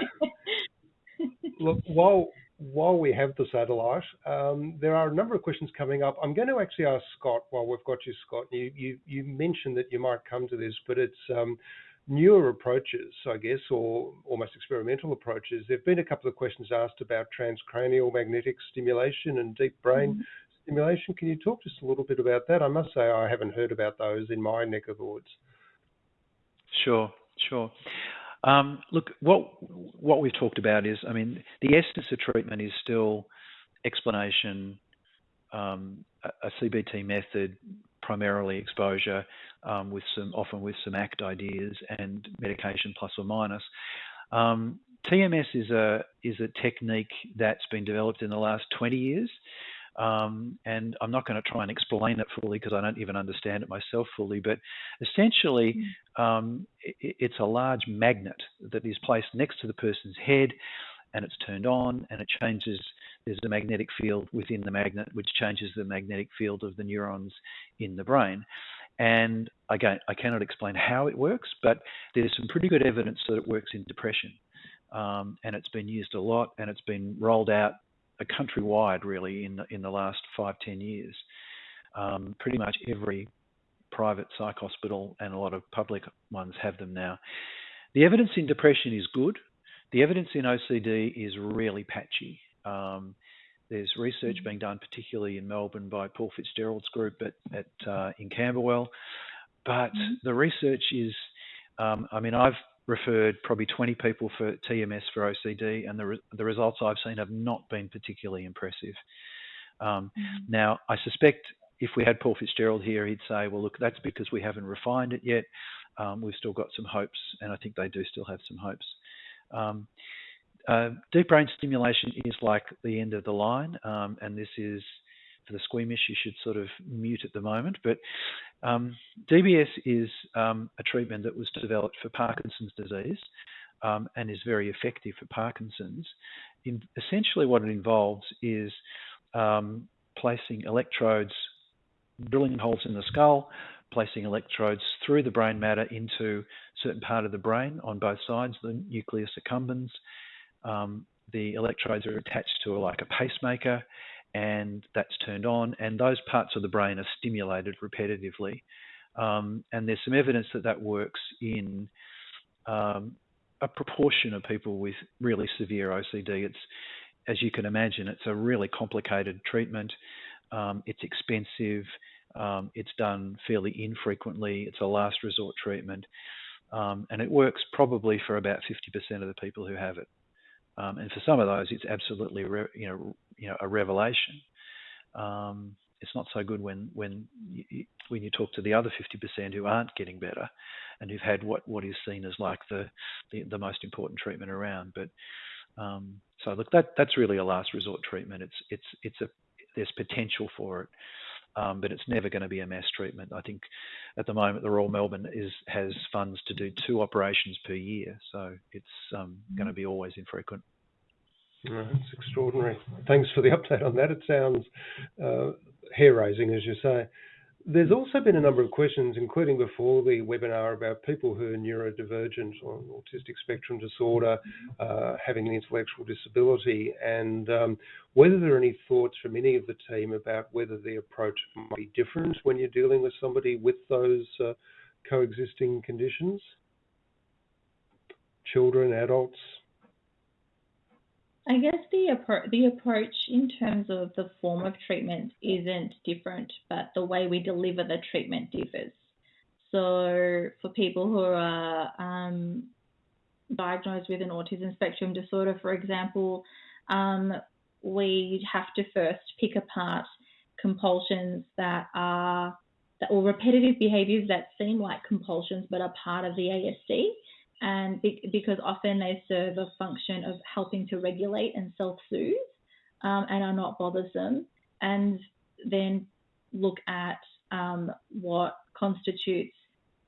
look, while while we have the satellite, um, there are a number of questions coming up. I'm going to actually ask Scott while we've got you, Scott. You, you, you mentioned that you might come to this, but it's um, newer approaches, I guess, or almost experimental approaches. There have been a couple of questions asked about transcranial magnetic stimulation and deep brain mm-hmm. Stimulation. Can you talk just a little bit about that? I must say I haven't heard about those in my neck of the woods. Sure, sure. Um, look, what what we've talked about is, I mean, the essence of treatment is still explanation, um, a, CBT method, primarily exposure, um, with some often with some ACT ideas and medication plus or minus. Um, TMS is a is a technique that's been developed in the last 20 years. Um, and I'm not going to try and explain it fully because I don't even understand it myself fully. But essentially, mm. um, it, it's a large magnet that is placed next to the person's head, and it's turned on, and it changes. There's a magnetic field within the magnet, which changes the magnetic field of the neurons in the brain. And again, I cannot explain how it works, but there's some pretty good evidence that it works in depression. Um, and it's been used a lot, and it's been rolled out countrywide really in the, in the last five ten years. Um, pretty much every private psych hospital and a lot of public ones have them now. The evidence in depression is good. The evidence in OCD is really patchy. Um, there's research being done, particularly in Melbourne, by Paul Fitzgerald's group at, at uh, in Camberwell. But mm-hmm. the research is, um, I mean, I've referred probably 20 people for TMS for OCD, and the, re- the results I've seen have not been particularly impressive. Um, mm-hmm. Now, I suspect if we had Paul Fitzgerald here, he'd say, well, look, that's because we haven't refined it yet. Um, we've still got some hopes, and I think they do still have some hopes. Um, uh, deep brain stimulation is like the end of the line, um, and this is for the squeamish, you should sort of mute at the moment. But um, DBS is um, a treatment that was developed for Parkinson's disease um, and is very effective for Parkinson's. In, essentially, what it involves is um, placing electrodes, drilling holes in the skull, placing electrodes through the brain matter into certain part of the brain on both sides, the nucleus accumbens. Um, the electrodes are attached to a, like a pacemaker, and that's turned on, and those parts of the brain are stimulated repetitively. Um, and there's some evidence that that works in um, a proportion of people with really severe OCD. It's, as you can imagine, it's a really complicated treatment. Um, it's expensive. Um, it's done fairly infrequently. It's a last resort treatment, um, and it works probably for about 50% of the people who have it. Um, and for some of those, it's absolutely you know you know a revelation. Um, it's not so good when when you, when you talk to the other 50% who aren't getting better, and who've had what what is seen as like the the, the most important treatment around. But um, so look, that that's really a last resort treatment. It's it's it's a there's potential for it. Um, but it's never going to be a mass treatment. I think at the moment the Royal Melbourne is has funds to do two operations per year, so it's um, going to be always infrequent. That's extraordinary. Thanks for the update on that. It sounds uh, hair raising, as you say. There's also been a number of questions, including before the webinar, about people who are neurodivergent or autistic spectrum disorder, uh, having an intellectual disability, and um, whether there are any thoughts from any of the team about whether the approach might be different when you're dealing with somebody with those uh, coexisting conditions. Children, adults, I guess the appro- the approach in terms of the form of treatment isn't different, but the way we deliver the treatment differs. So for people who are um, diagnosed with an autism spectrum disorder, for example, um, we have to first pick apart compulsions that are that, or repetitive behaviours that seem like compulsions but are part of the ASD and be- because often they serve a function of helping to regulate and self-soothe um, and are not bothersome, and then look at um, what constitutes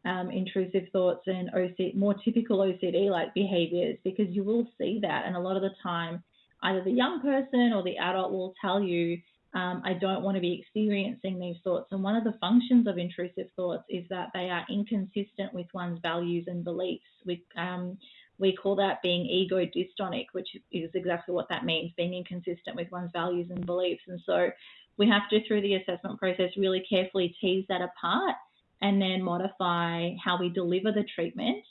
um, intrusive thoughts and OC- more typical OCD-like behaviors, because you will see that, and a lot of the time, either the young person or the adult will tell you um, I don't want to be experiencing these thoughts. And one of the functions of intrusive thoughts is that they are inconsistent with one's values and beliefs. We, um, we call that being ego dystonic, which is exactly what that means, being inconsistent with one's values and beliefs. And so we have to, through the assessment process, really carefully tease that apart and then modify how we deliver the treatment,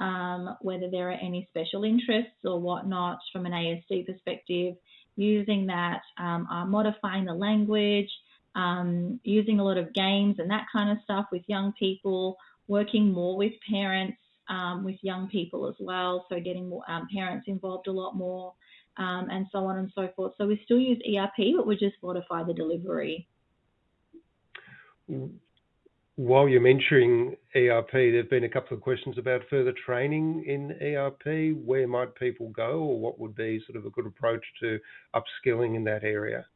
um, whether there are any special interests or whatnot from an ASD perspective, using that, um, uh, modifying the language, um, using a lot of games and that kind of stuff with young people, working more with parents um, with young people as well, so getting more, um, parents involved a lot more, um, and so on and so forth. So we still use ERP, but we just modify the delivery. While you're mentioning ERP, there have been a couple of questions about further training in ERP. Where might people go, or what would be sort of a good approach to upskilling in that area?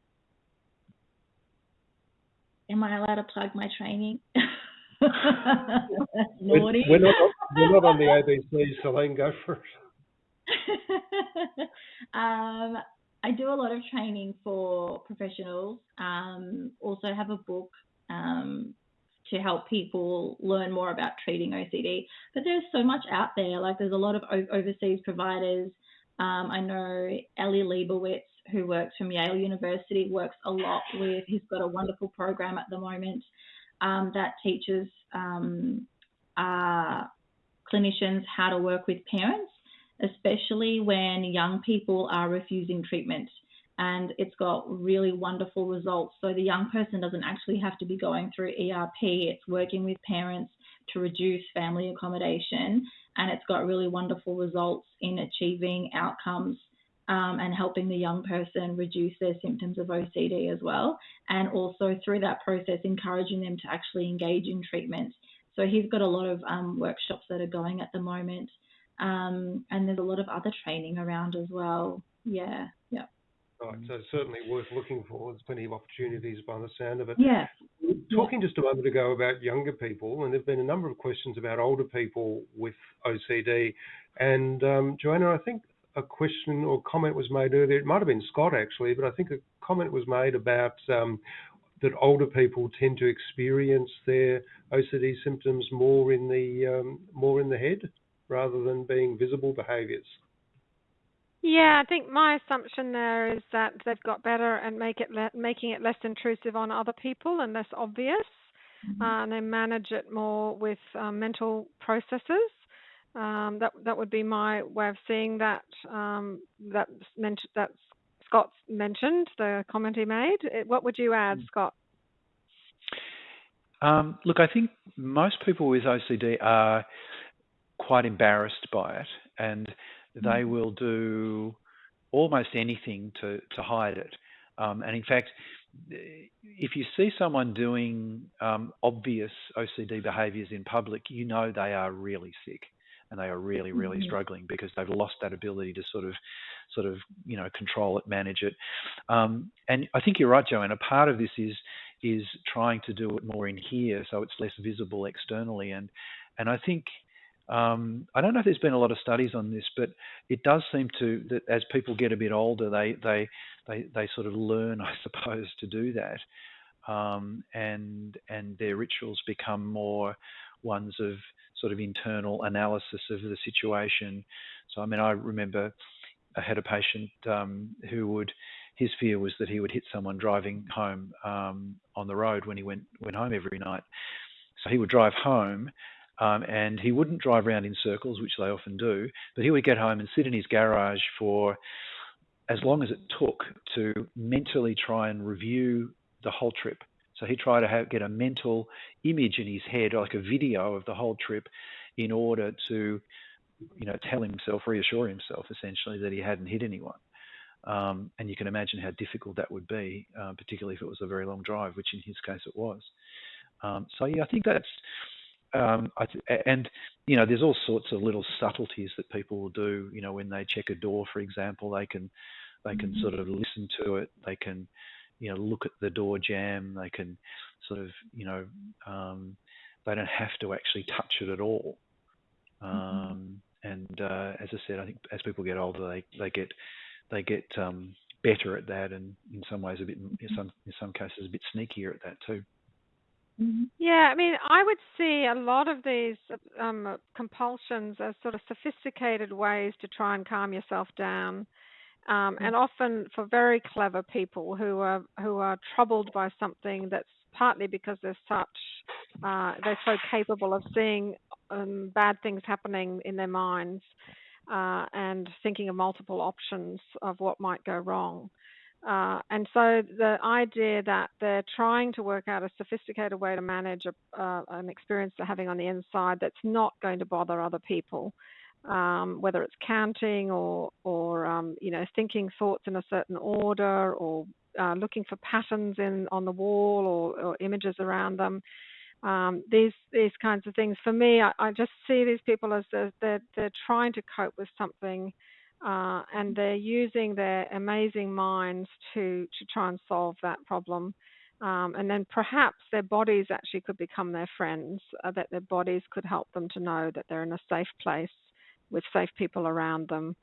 Am I allowed to plug my training? Naughty. We're, not, we're not on the ABC, Celine, go for it. um, I do a lot of training for professionals. Um, also have a book um, to help people learn more about treating OCD. But there's so much out there. Like there's a lot of overseas providers. Um, I know Eli Lebowitz, who works from Yale University, works a lot with. He's got a wonderful program at the moment um, that teaches um, uh, clinicians how to work with parents, especially when young people are refusing treatment. And it's got really wonderful results. So the young person doesn't actually have to be going through ERP, it's working with parents to reduce family accommodation. And it's got really wonderful results in achieving outcomes um, and helping the young person reduce their symptoms of OCD as well. And also through that process, encouraging them to actually engage in treatment. So he's got a lot of um, workshops that are going at the moment. Um, and there's a lot of other training around as well. Yeah, yeah. Right, so certainly worth looking for. There's plenty of opportunities by the sound of it. Yeah. Talking just a moment ago about younger people, and there've been a number of questions about older people with OCD. And um, Joanna, I think a question or comment was made earlier. It might have been Scott actually, but I think a comment was made about um, that older people tend to experience their OCD symptoms more in the um, more in the head rather than being visible behaviours. Yeah, I think my assumption there is that they've got better at make it le- making it less intrusive on other people and less obvious, mm-hmm. uh, and they manage it more with um, mental processes. Um, that that would be my way of seeing that. Um, that meant that Scott mentioned the comment he made. What would you add, mm. Scott? Um, look, I think most people with OCD are quite embarrassed by it, and they mm. will do almost anything to to hide it. Um, and in fact, if you see someone doing um, obvious OCD behaviours in public, you know they are really sick and they are really, really mm-hmm. struggling because they've lost that ability to sort of, sort of, you know, control it, manage it. Um, and I think you're right, Joanna. Part of this is is trying to do it more in here, so it's less visible externally. And and I think um, I don't know if there's been a lot of studies on this, but it does seem to that as people get a bit older, they they they they sort of learn, I suppose, to do that. Um, and and their rituals become more ones of sort of internal analysis of the situation. So, I mean, I remember I had a patient um, who would, his fear was that he would hit someone driving home um, on the road when he went went home every night. So he would drive home, um, and he wouldn't drive around in circles, which they often do, but he would get home and sit in his garage for as long as it took to mentally try and review the whole trip. So he tried to have, get a mental image in his head, like a video of the whole trip, in order to, you know, tell himself, reassure himself, essentially, that he hadn't hit anyone. Um, and you can imagine how difficult that would be, uh, particularly if it was a very long drive, which in his case it was. Um, so yeah, I think that's, um, I and you know, there's all sorts of little subtleties that people will do. You know, when they check a door, for example, they can they can mm-hmm. sort of listen to it. They can you know look at the door jamb. They can sort of you know um, they don't have to actually touch it at all. Mm-hmm. Um, and uh, as I said, I think as people get older, they they get they get um, better at that, and in some ways a bit in some in some cases a bit sneakier at that too. Mm-hmm. Yeah, I mean, I would see a lot of these um, compulsions as sort of sophisticated ways to try and calm yourself down, um, and often for very clever people who are who are troubled by something that's partly because they're such uh, they're so capable of seeing um, bad things happening in their minds uh, and thinking of multiple options of what might go wrong. Uh, and so the idea that they're trying to work out a sophisticated way to manage a, uh, an experience they're having on the inside that's not going to bother other people, um, whether it's counting or, or um, you know, thinking thoughts in a certain order or uh, looking for patterns in on the wall or, or images around them. Um, these these kinds of things. For me, I, I just see these people as they're, they're, they're trying to cope with something uh, and they're using their amazing minds to to try and solve that problem. Um, and then perhaps their bodies actually could become their friends, uh, that their bodies could help them to know that they're in a safe place with safe people around them,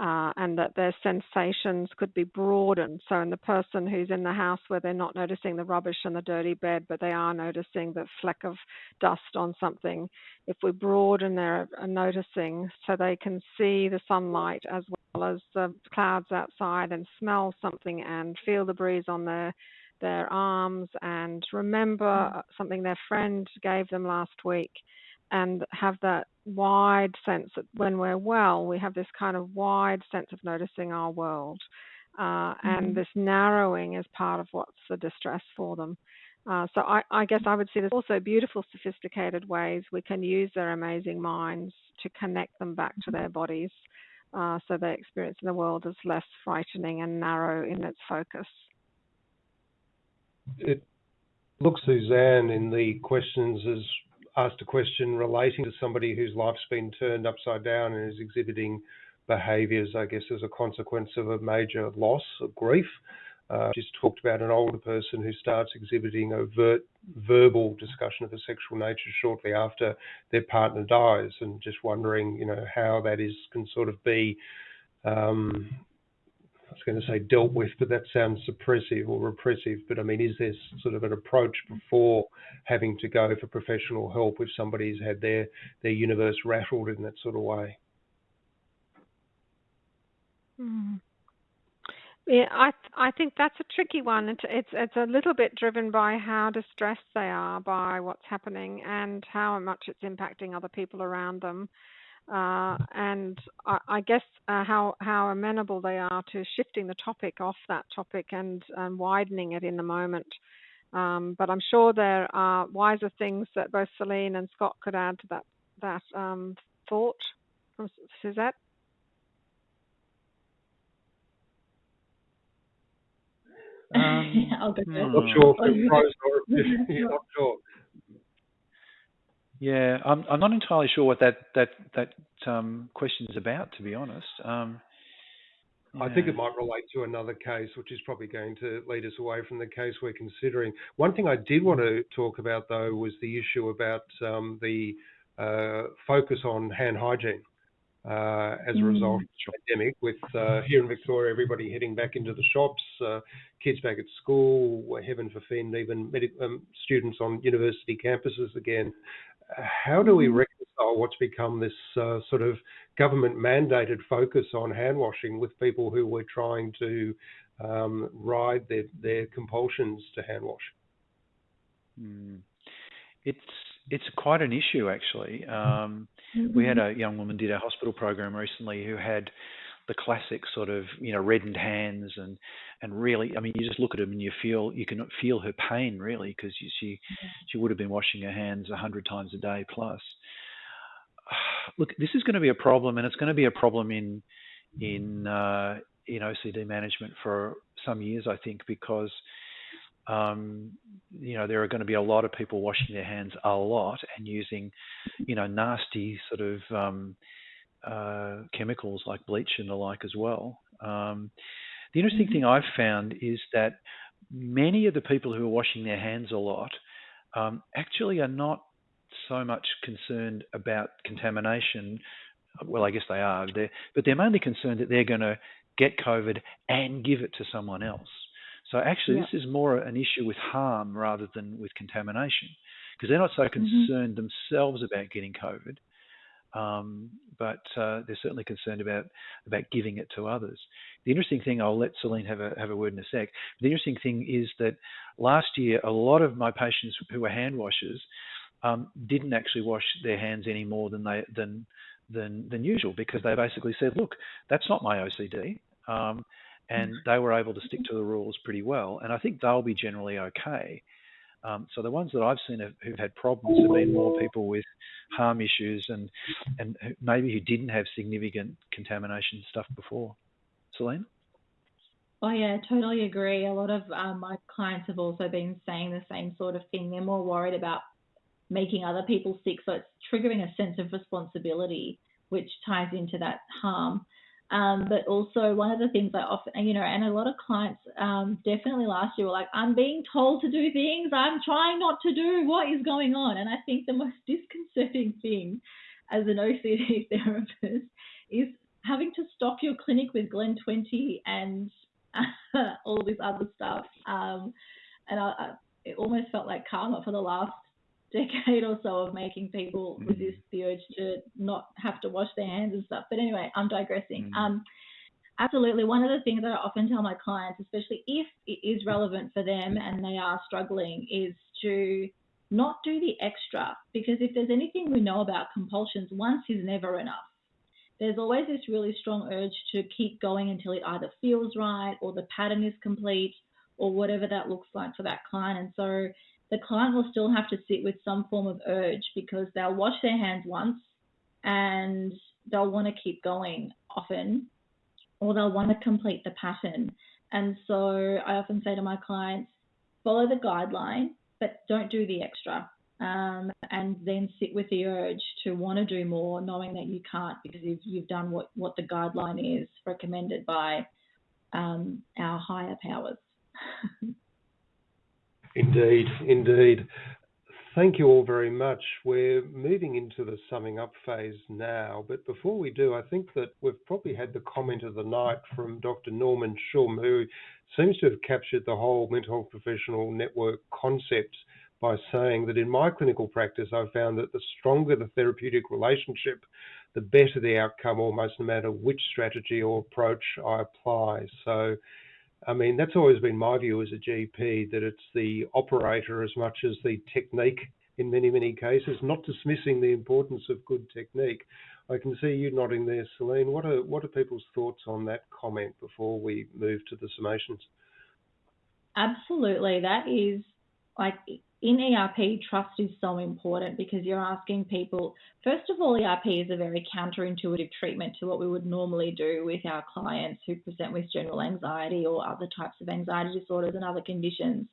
uh, and that their sensations could be broadened. So, in the person who's in the house where they're not noticing the rubbish and the dirty bed, but they are noticing the fleck of dust on something, if we broaden their uh, noticing so they can see the sunlight as well as the clouds outside and smell something and feel the breeze on their their arms and remember mm. something their friend gave them last week and have that wide sense that when we're well, we have this kind of wide sense of noticing our world. Uh, mm-hmm. And this narrowing is part of what's the distress for them. Uh, so I, I, guess I would see there's also beautiful, sophisticated ways we can use their amazing minds to connect them back to their bodies, uh, so their experience in the world is less frightening and narrow in its focus. It looks, Suzanne, in the questions as asked a question relating to somebody whose life's been turned upside down and is exhibiting behaviours, I guess, as a consequence of a major loss or grief. Uh, just talked about an older person who starts exhibiting overt verbal discussion of a sexual nature shortly after their partner dies, and just wondering, you know, how that is can sort of be um, was going to say dealt with, but that sounds suppressive or repressive. But I mean, is there sort of an approach before having to go for professional help if somebody's had their their universe rattled in that sort of way? Mm. Yeah, I I think that's a tricky one. It's, it's it's a little bit driven by how distressed they are by what's happening and how much it's impacting other people around them uh, and I, I guess uh, how how amenable they are to shifting the topic off that topic and, and widening it in the moment. Um, but I'm sure there are wiser things that both Celine and Scott could add to that that um, thought from Suzette. Um, I'll go hmm. Not sure if not sure. Yeah, I'm I'm not entirely sure what that that that um, question is about, to be honest. Um, I think it might relate to another case, which is probably going to lead us away from the case we're considering. One thing I did want to talk about, though, was the issue about um, the uh, focus on hand hygiene uh, as a result of the pandemic. With uh, here in Victoria, everybody heading back into the shops, uh, kids back at school, heaven forfend, even um, students on university campuses again how do we mm-hmm. reconcile what's become this uh, sort of government mandated focus on hand washing with people who were trying to um, ride their, their compulsions to hand wash? Mm. It's it's quite an issue actually. Um, mm-hmm. We had mm-hmm. a young woman did a hospital program recently who had the classic sort of you know reddened hands and and really I mean you just look at them and you feel you can feel her pain really because she yeah. she would have been washing her hands a hundred times a day plus. Look, this is going to be a problem, and it's going to be a problem in in uh, in OCD management for some years, I think, because um, you know there are going to be a lot of people washing their hands a lot and using you know nasty sort of um, uh, chemicals like bleach and the like as well. Um, the interesting thing I've found is that many of the people who are washing their hands a lot um, actually are not so much concerned about contamination. Well, I guess they are, they're, but they're mainly concerned that they're going to get COVID and give it to someone else. So actually, this is more an issue with harm rather than with contamination, because they're not so mm-hmm. concerned mm-hmm. themselves about getting COVID, um, but uh, they're certainly concerned about about giving it to others. The interesting thing, I'll let Celine have a have a word in a sec. The interesting thing is that last year, a lot of my patients who were hand washers um, didn't actually wash their hands any more than they than than than usual because they basically said, look, that's not my OCD. Um, and mm. they were able to stick to the rules pretty well. And I think they'll be generally okay. Um, so the ones that I've seen have, who've had problems have been more people with harm issues and and maybe who didn't have significant contamination stuff before. Celine? Oh yeah, totally agree. A lot of um, my clients have also been saying the same sort of thing. They're more worried about making other people sick, so it's triggering a sense of responsibility, which ties into that harm. Um, but also one of the things I often, you know, and a lot of clients um, definitely last year were like, I'm being told to do things I'm trying not to do. What is going on? And I think the most disconcerting thing as an OCD therapist is having to stock your clinic with Glen 20 and all this other stuff. Um, and I, I, it almost felt like karma for the last decade or so of making people mm. resist the urge to not have to wash their hands and stuff. But anyway, I'm digressing. Mm. Um, absolutely. One of the things that I often tell my clients, especially if it is relevant for them and they are struggling, is to not do the extra. Because if there's anything we know about compulsions, once is never enough. There's always this really strong urge to keep going until it either feels right or the pattern is complete or whatever that looks like for that client. And so the client will still have to sit with some form of urge because they'll wash their hands once and they'll want to keep going often or they'll want to complete the pattern. And so I often say to my clients, follow the guideline, but don't do the extra. Um, and then sit with the urge to want to do more, knowing that you can't because you've, you've done what, what the guideline is recommended by um, our higher powers. Indeed, indeed. Thank you all very much. We're moving into the summing up phase now, but before we do, I think that we've probably had the comment of the night from Dr. Norman Shum, who seems to have captured the whole mental health professional network concept by saying that in my clinical practice, I've found that the stronger the therapeutic relationship, the better the outcome, almost no matter which strategy or approach I apply. So I mean, that's always been my view as a GP that it's the operator as much as the technique in many, many cases, not dismissing the importance of good technique. I can see you nodding there, Celine. What are what are people's thoughts on that comment before we move to the summations? Absolutely, that is like in ERP, trust is so important because you're asking people, first of all, ERP is a very counterintuitive treatment to what we would normally do with our clients who present with general anxiety or other types of anxiety disorders and other conditions.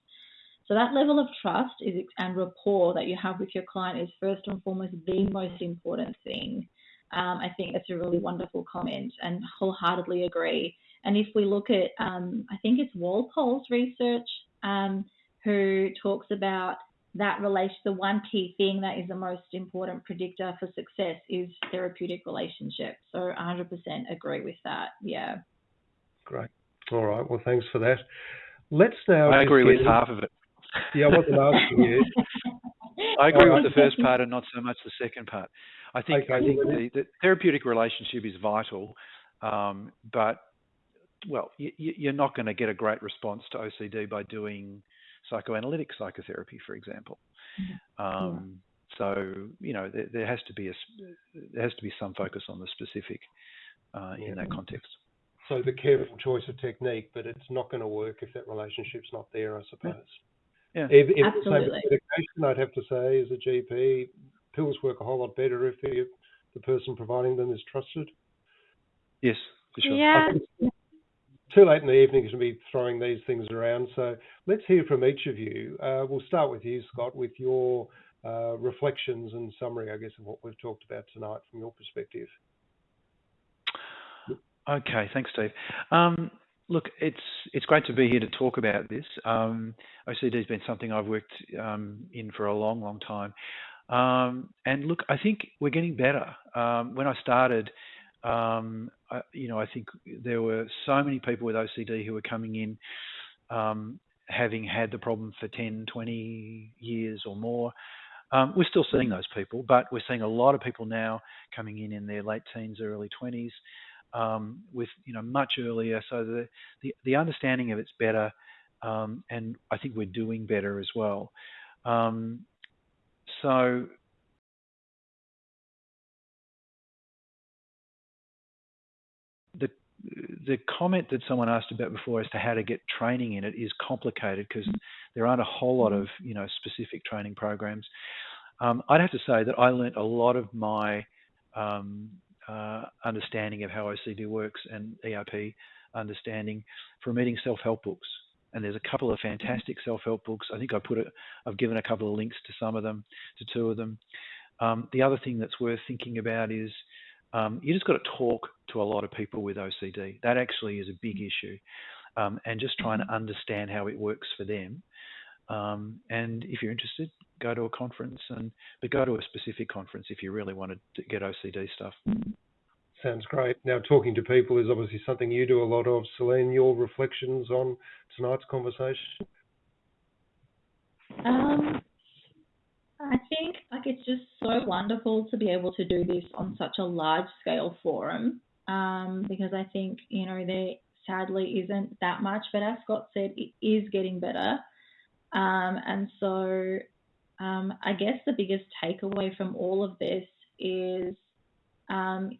So that level of trust is, and rapport that you have with your client is first and foremost the most important thing. Um, I think that's a really wonderful comment and wholeheartedly agree. And if we look at, um, I think it's Wampold's research, um, who talks about that relation, the one key thing that is the most important predictor for success is therapeutic relationship. So 100% agree with that. Yeah. Great. All right. Well, thanks for that. Let's now. I agree with half of it. Yeah, I wasn't asking you. I agree with the first part and not so much the second part. I think okay. I think the, the, therapeutic relationship is vital, um, but well, you, are not going to get a great response to OCD by doing psychoanalytic psychotherapy, for example. Mm-hmm. Um, so you know there, there, has to be a there has to be some focus on the specific uh, yeah. in that context. So the careful choice of technique, but it's not going to work if that relationship's not there, I suppose. Yeah, if, if Absolutely. medication, I'd have to say, as a GP, pills work a whole lot better if the, the person providing them is trusted. Yes, for sure. Yeah too late in the evening to be throwing these things around. So let's hear from each of you. Uh, we'll start with you, Scott, with your uh, reflections and summary, I guess, of what we've talked about tonight from your perspective. Okay, thanks, Steve. Um, look, it's it's great to be here to talk about this. Um, OCD has been something I've worked um, in for a long, long time. Um, and look, I think we're getting better. Um, when I started, um, I, you know, I think there were so many people with OCD who were coming in um, having had the problem for 10, 20 years or more. Um, we're still seeing those people, but we're seeing a lot of people now coming in in their late teens, early 20s, um, with you know much earlier. So the the, the understanding of it's better, um, and I think we're doing better as well. Um, so the the comment that someone asked about before as to how to get training in it is complicated because there aren't a whole lot of you know specific training programs. Um, I'd have to say that I learnt a lot of my um, uh, understanding of how OCD works and ERP understanding from reading self-help books. And there's a couple of fantastic self-help books. I think I put it. I've given a couple of links to some of them, to two of them. Um, the other thing that's worth thinking about is um, you just got to talk to a lot of people with OCD. That actually is a big issue, um, and just trying to understand how it works for them. Um, and if you're interested, go to a conference, and but go to a specific conference if you really want to get OCD stuff. Sounds great. Now, talking to people is obviously something you do a lot of. Celine, your reflections on tonight's conversation? Um, I think like it's just so wonderful to be able to do this on such a large scale forum um, because I think you know there sadly isn't that much, but as Scott said, it is getting better, um, and so um, I guess the biggest takeaway from all of this is um,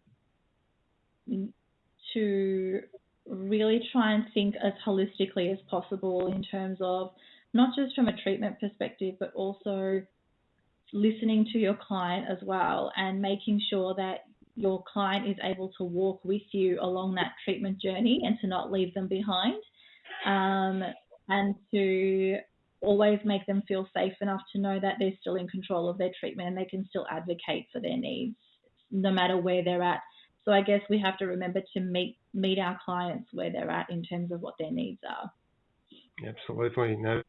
to really try and think as holistically as possible in terms of not just from a treatment perspective, but also listening to your client as well and making sure that your client is able to walk with you along that treatment journey and to not leave them behind um, and to always make them feel safe enough to know that they're still in control of their treatment and they can still advocate for their needs no matter where they're at. So I guess we have to remember to meet meet our clients where they're at in terms of what their needs are. Absolutely. No,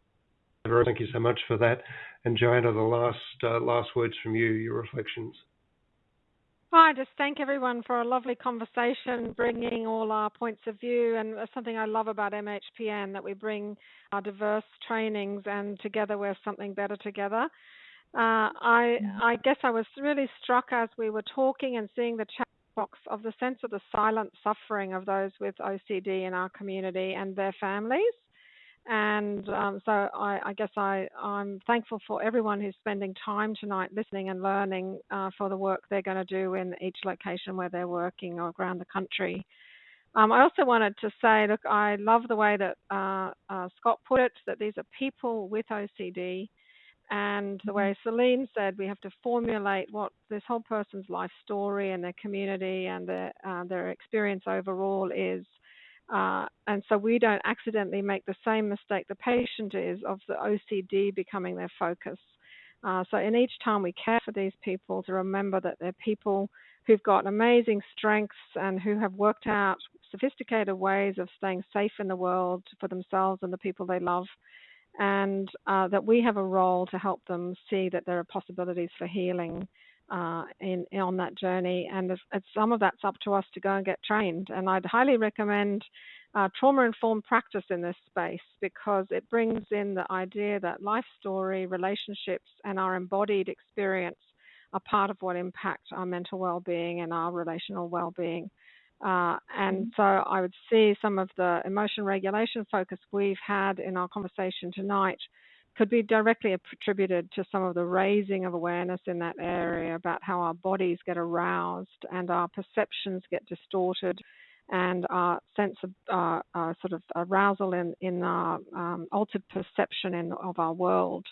thank you so much for that. And Joanna, the last uh, last words from you, your reflections. I just thank everyone for a lovely conversation, bringing all our points of view, and something I love about MHPN that we bring our diverse trainings, and together we're something better together. Uh, I I guess I was really struck as we were talking and seeing the chat box of the sense of the silent suffering of those with OCD in our community and their families. And um, so I, I guess I, I'm thankful for everyone who's spending time tonight listening and learning uh, for the work they're going to do in each location where they're working or around the country. Um, I also wanted to say, look, I love the way that uh, uh, Scott put it, that these are people with OCD. And the way mm-hmm. Celine said, we have to formulate what this whole person's life story and their community and their, uh, their experience overall is uh, and so we don't accidentally make the same mistake the patient is of the OCD becoming their focus. Uh, so in each time we care for these people to remember that they're people who've got amazing strengths and who have worked out sophisticated ways of staying safe in the world for themselves and the people they love and uh, that we have a role to help them see that there are possibilities for healing uh, in, in, on that journey. And if some of that's up to us to go and get trained. And I'd highly recommend uh, trauma informed practice in this space because it brings in the idea that life story, relationships, and our embodied experience are part of what impact our mental well being and our relational well being. Uh, and mm-hmm. so I would see some of the emotion regulation focus we've had in our conversation tonight could be directly attributed to some of the raising of awareness in that area about how our bodies get aroused and our perceptions get distorted and our sense of uh, uh, sort of arousal in, in our um, altered perception in, of our world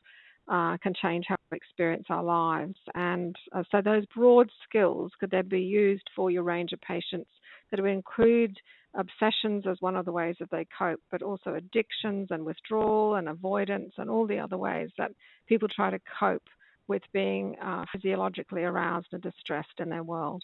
uh, can change how we experience our lives. And uh, so those broad skills could then be used for your range of patients that would include obsessions as one of the ways that they cope, but also addictions and withdrawal and avoidance and all the other ways that people try to cope with being uh, physiologically aroused and distressed in their world.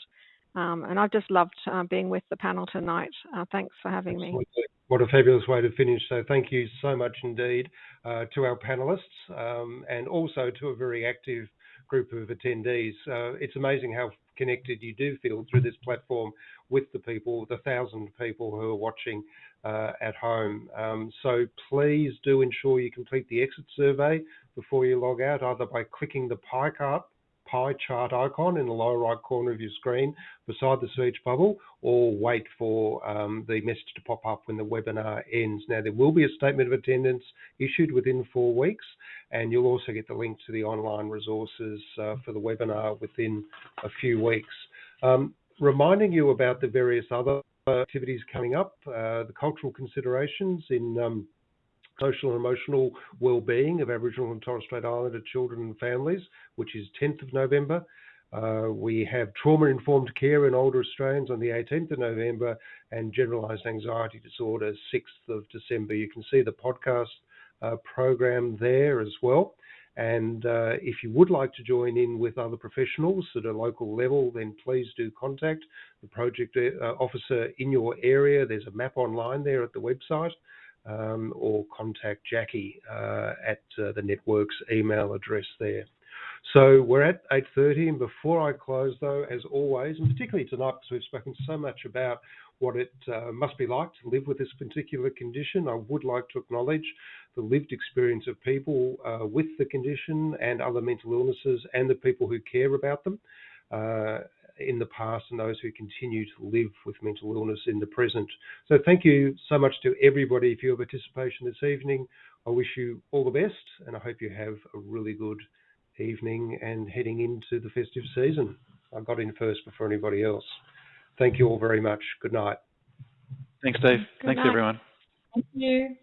Um, and I've just loved uh, being with the panel tonight. Uh, thanks for having Absolutely. me. What a fabulous way to finish. So thank you so much indeed uh, to our panelists um, and also to a very active group of attendees. Uh, it's amazing how connected you do feel through this platform with the people, the thousand people who are watching uh, at home. Um, so please do ensure you complete the exit survey before you log out, either by clicking the pie chart pie chart icon in the lower right corner of your screen beside the search bubble or wait for um, the message to pop up when the webinar ends. Now, there will be a statement of attendance issued within four weeks, and you'll also get the link to the online resources uh, for the webinar within a few weeks. Um, reminding you about the various other activities coming up, uh, the cultural considerations in um, social and emotional well-being of Aboriginal and Torres Strait Islander children and families, which is 10th of November. Uh, we have trauma-informed care in older Australians on the 18th of November and generalised anxiety disorder 6th of December. You can see the podcast uh, program there as well. And uh, if you would like to join in with other professionals at a local level, then please do contact the project uh, officer in your area. There's a map online there at the website um, or contact Jackie uh, at uh, the network's email address there. So we're at 8.30 and before I close though, as always, and particularly tonight because we've spoken so much about what it uh, must be like to live with this particular condition, I would like to acknowledge the lived experience of people uh, with the condition and other mental illnesses and the people who care about them. Uh, in the past and those who continue to live with mental illness in the present. So thank you so much to everybody for your participation this evening. I wish you all the best and I hope you have a really good evening and heading into the festive season. I got in first before anybody else. Thank you all very much. Good night. Thanks, Dave. Good Thanks, night. everyone. Thank you.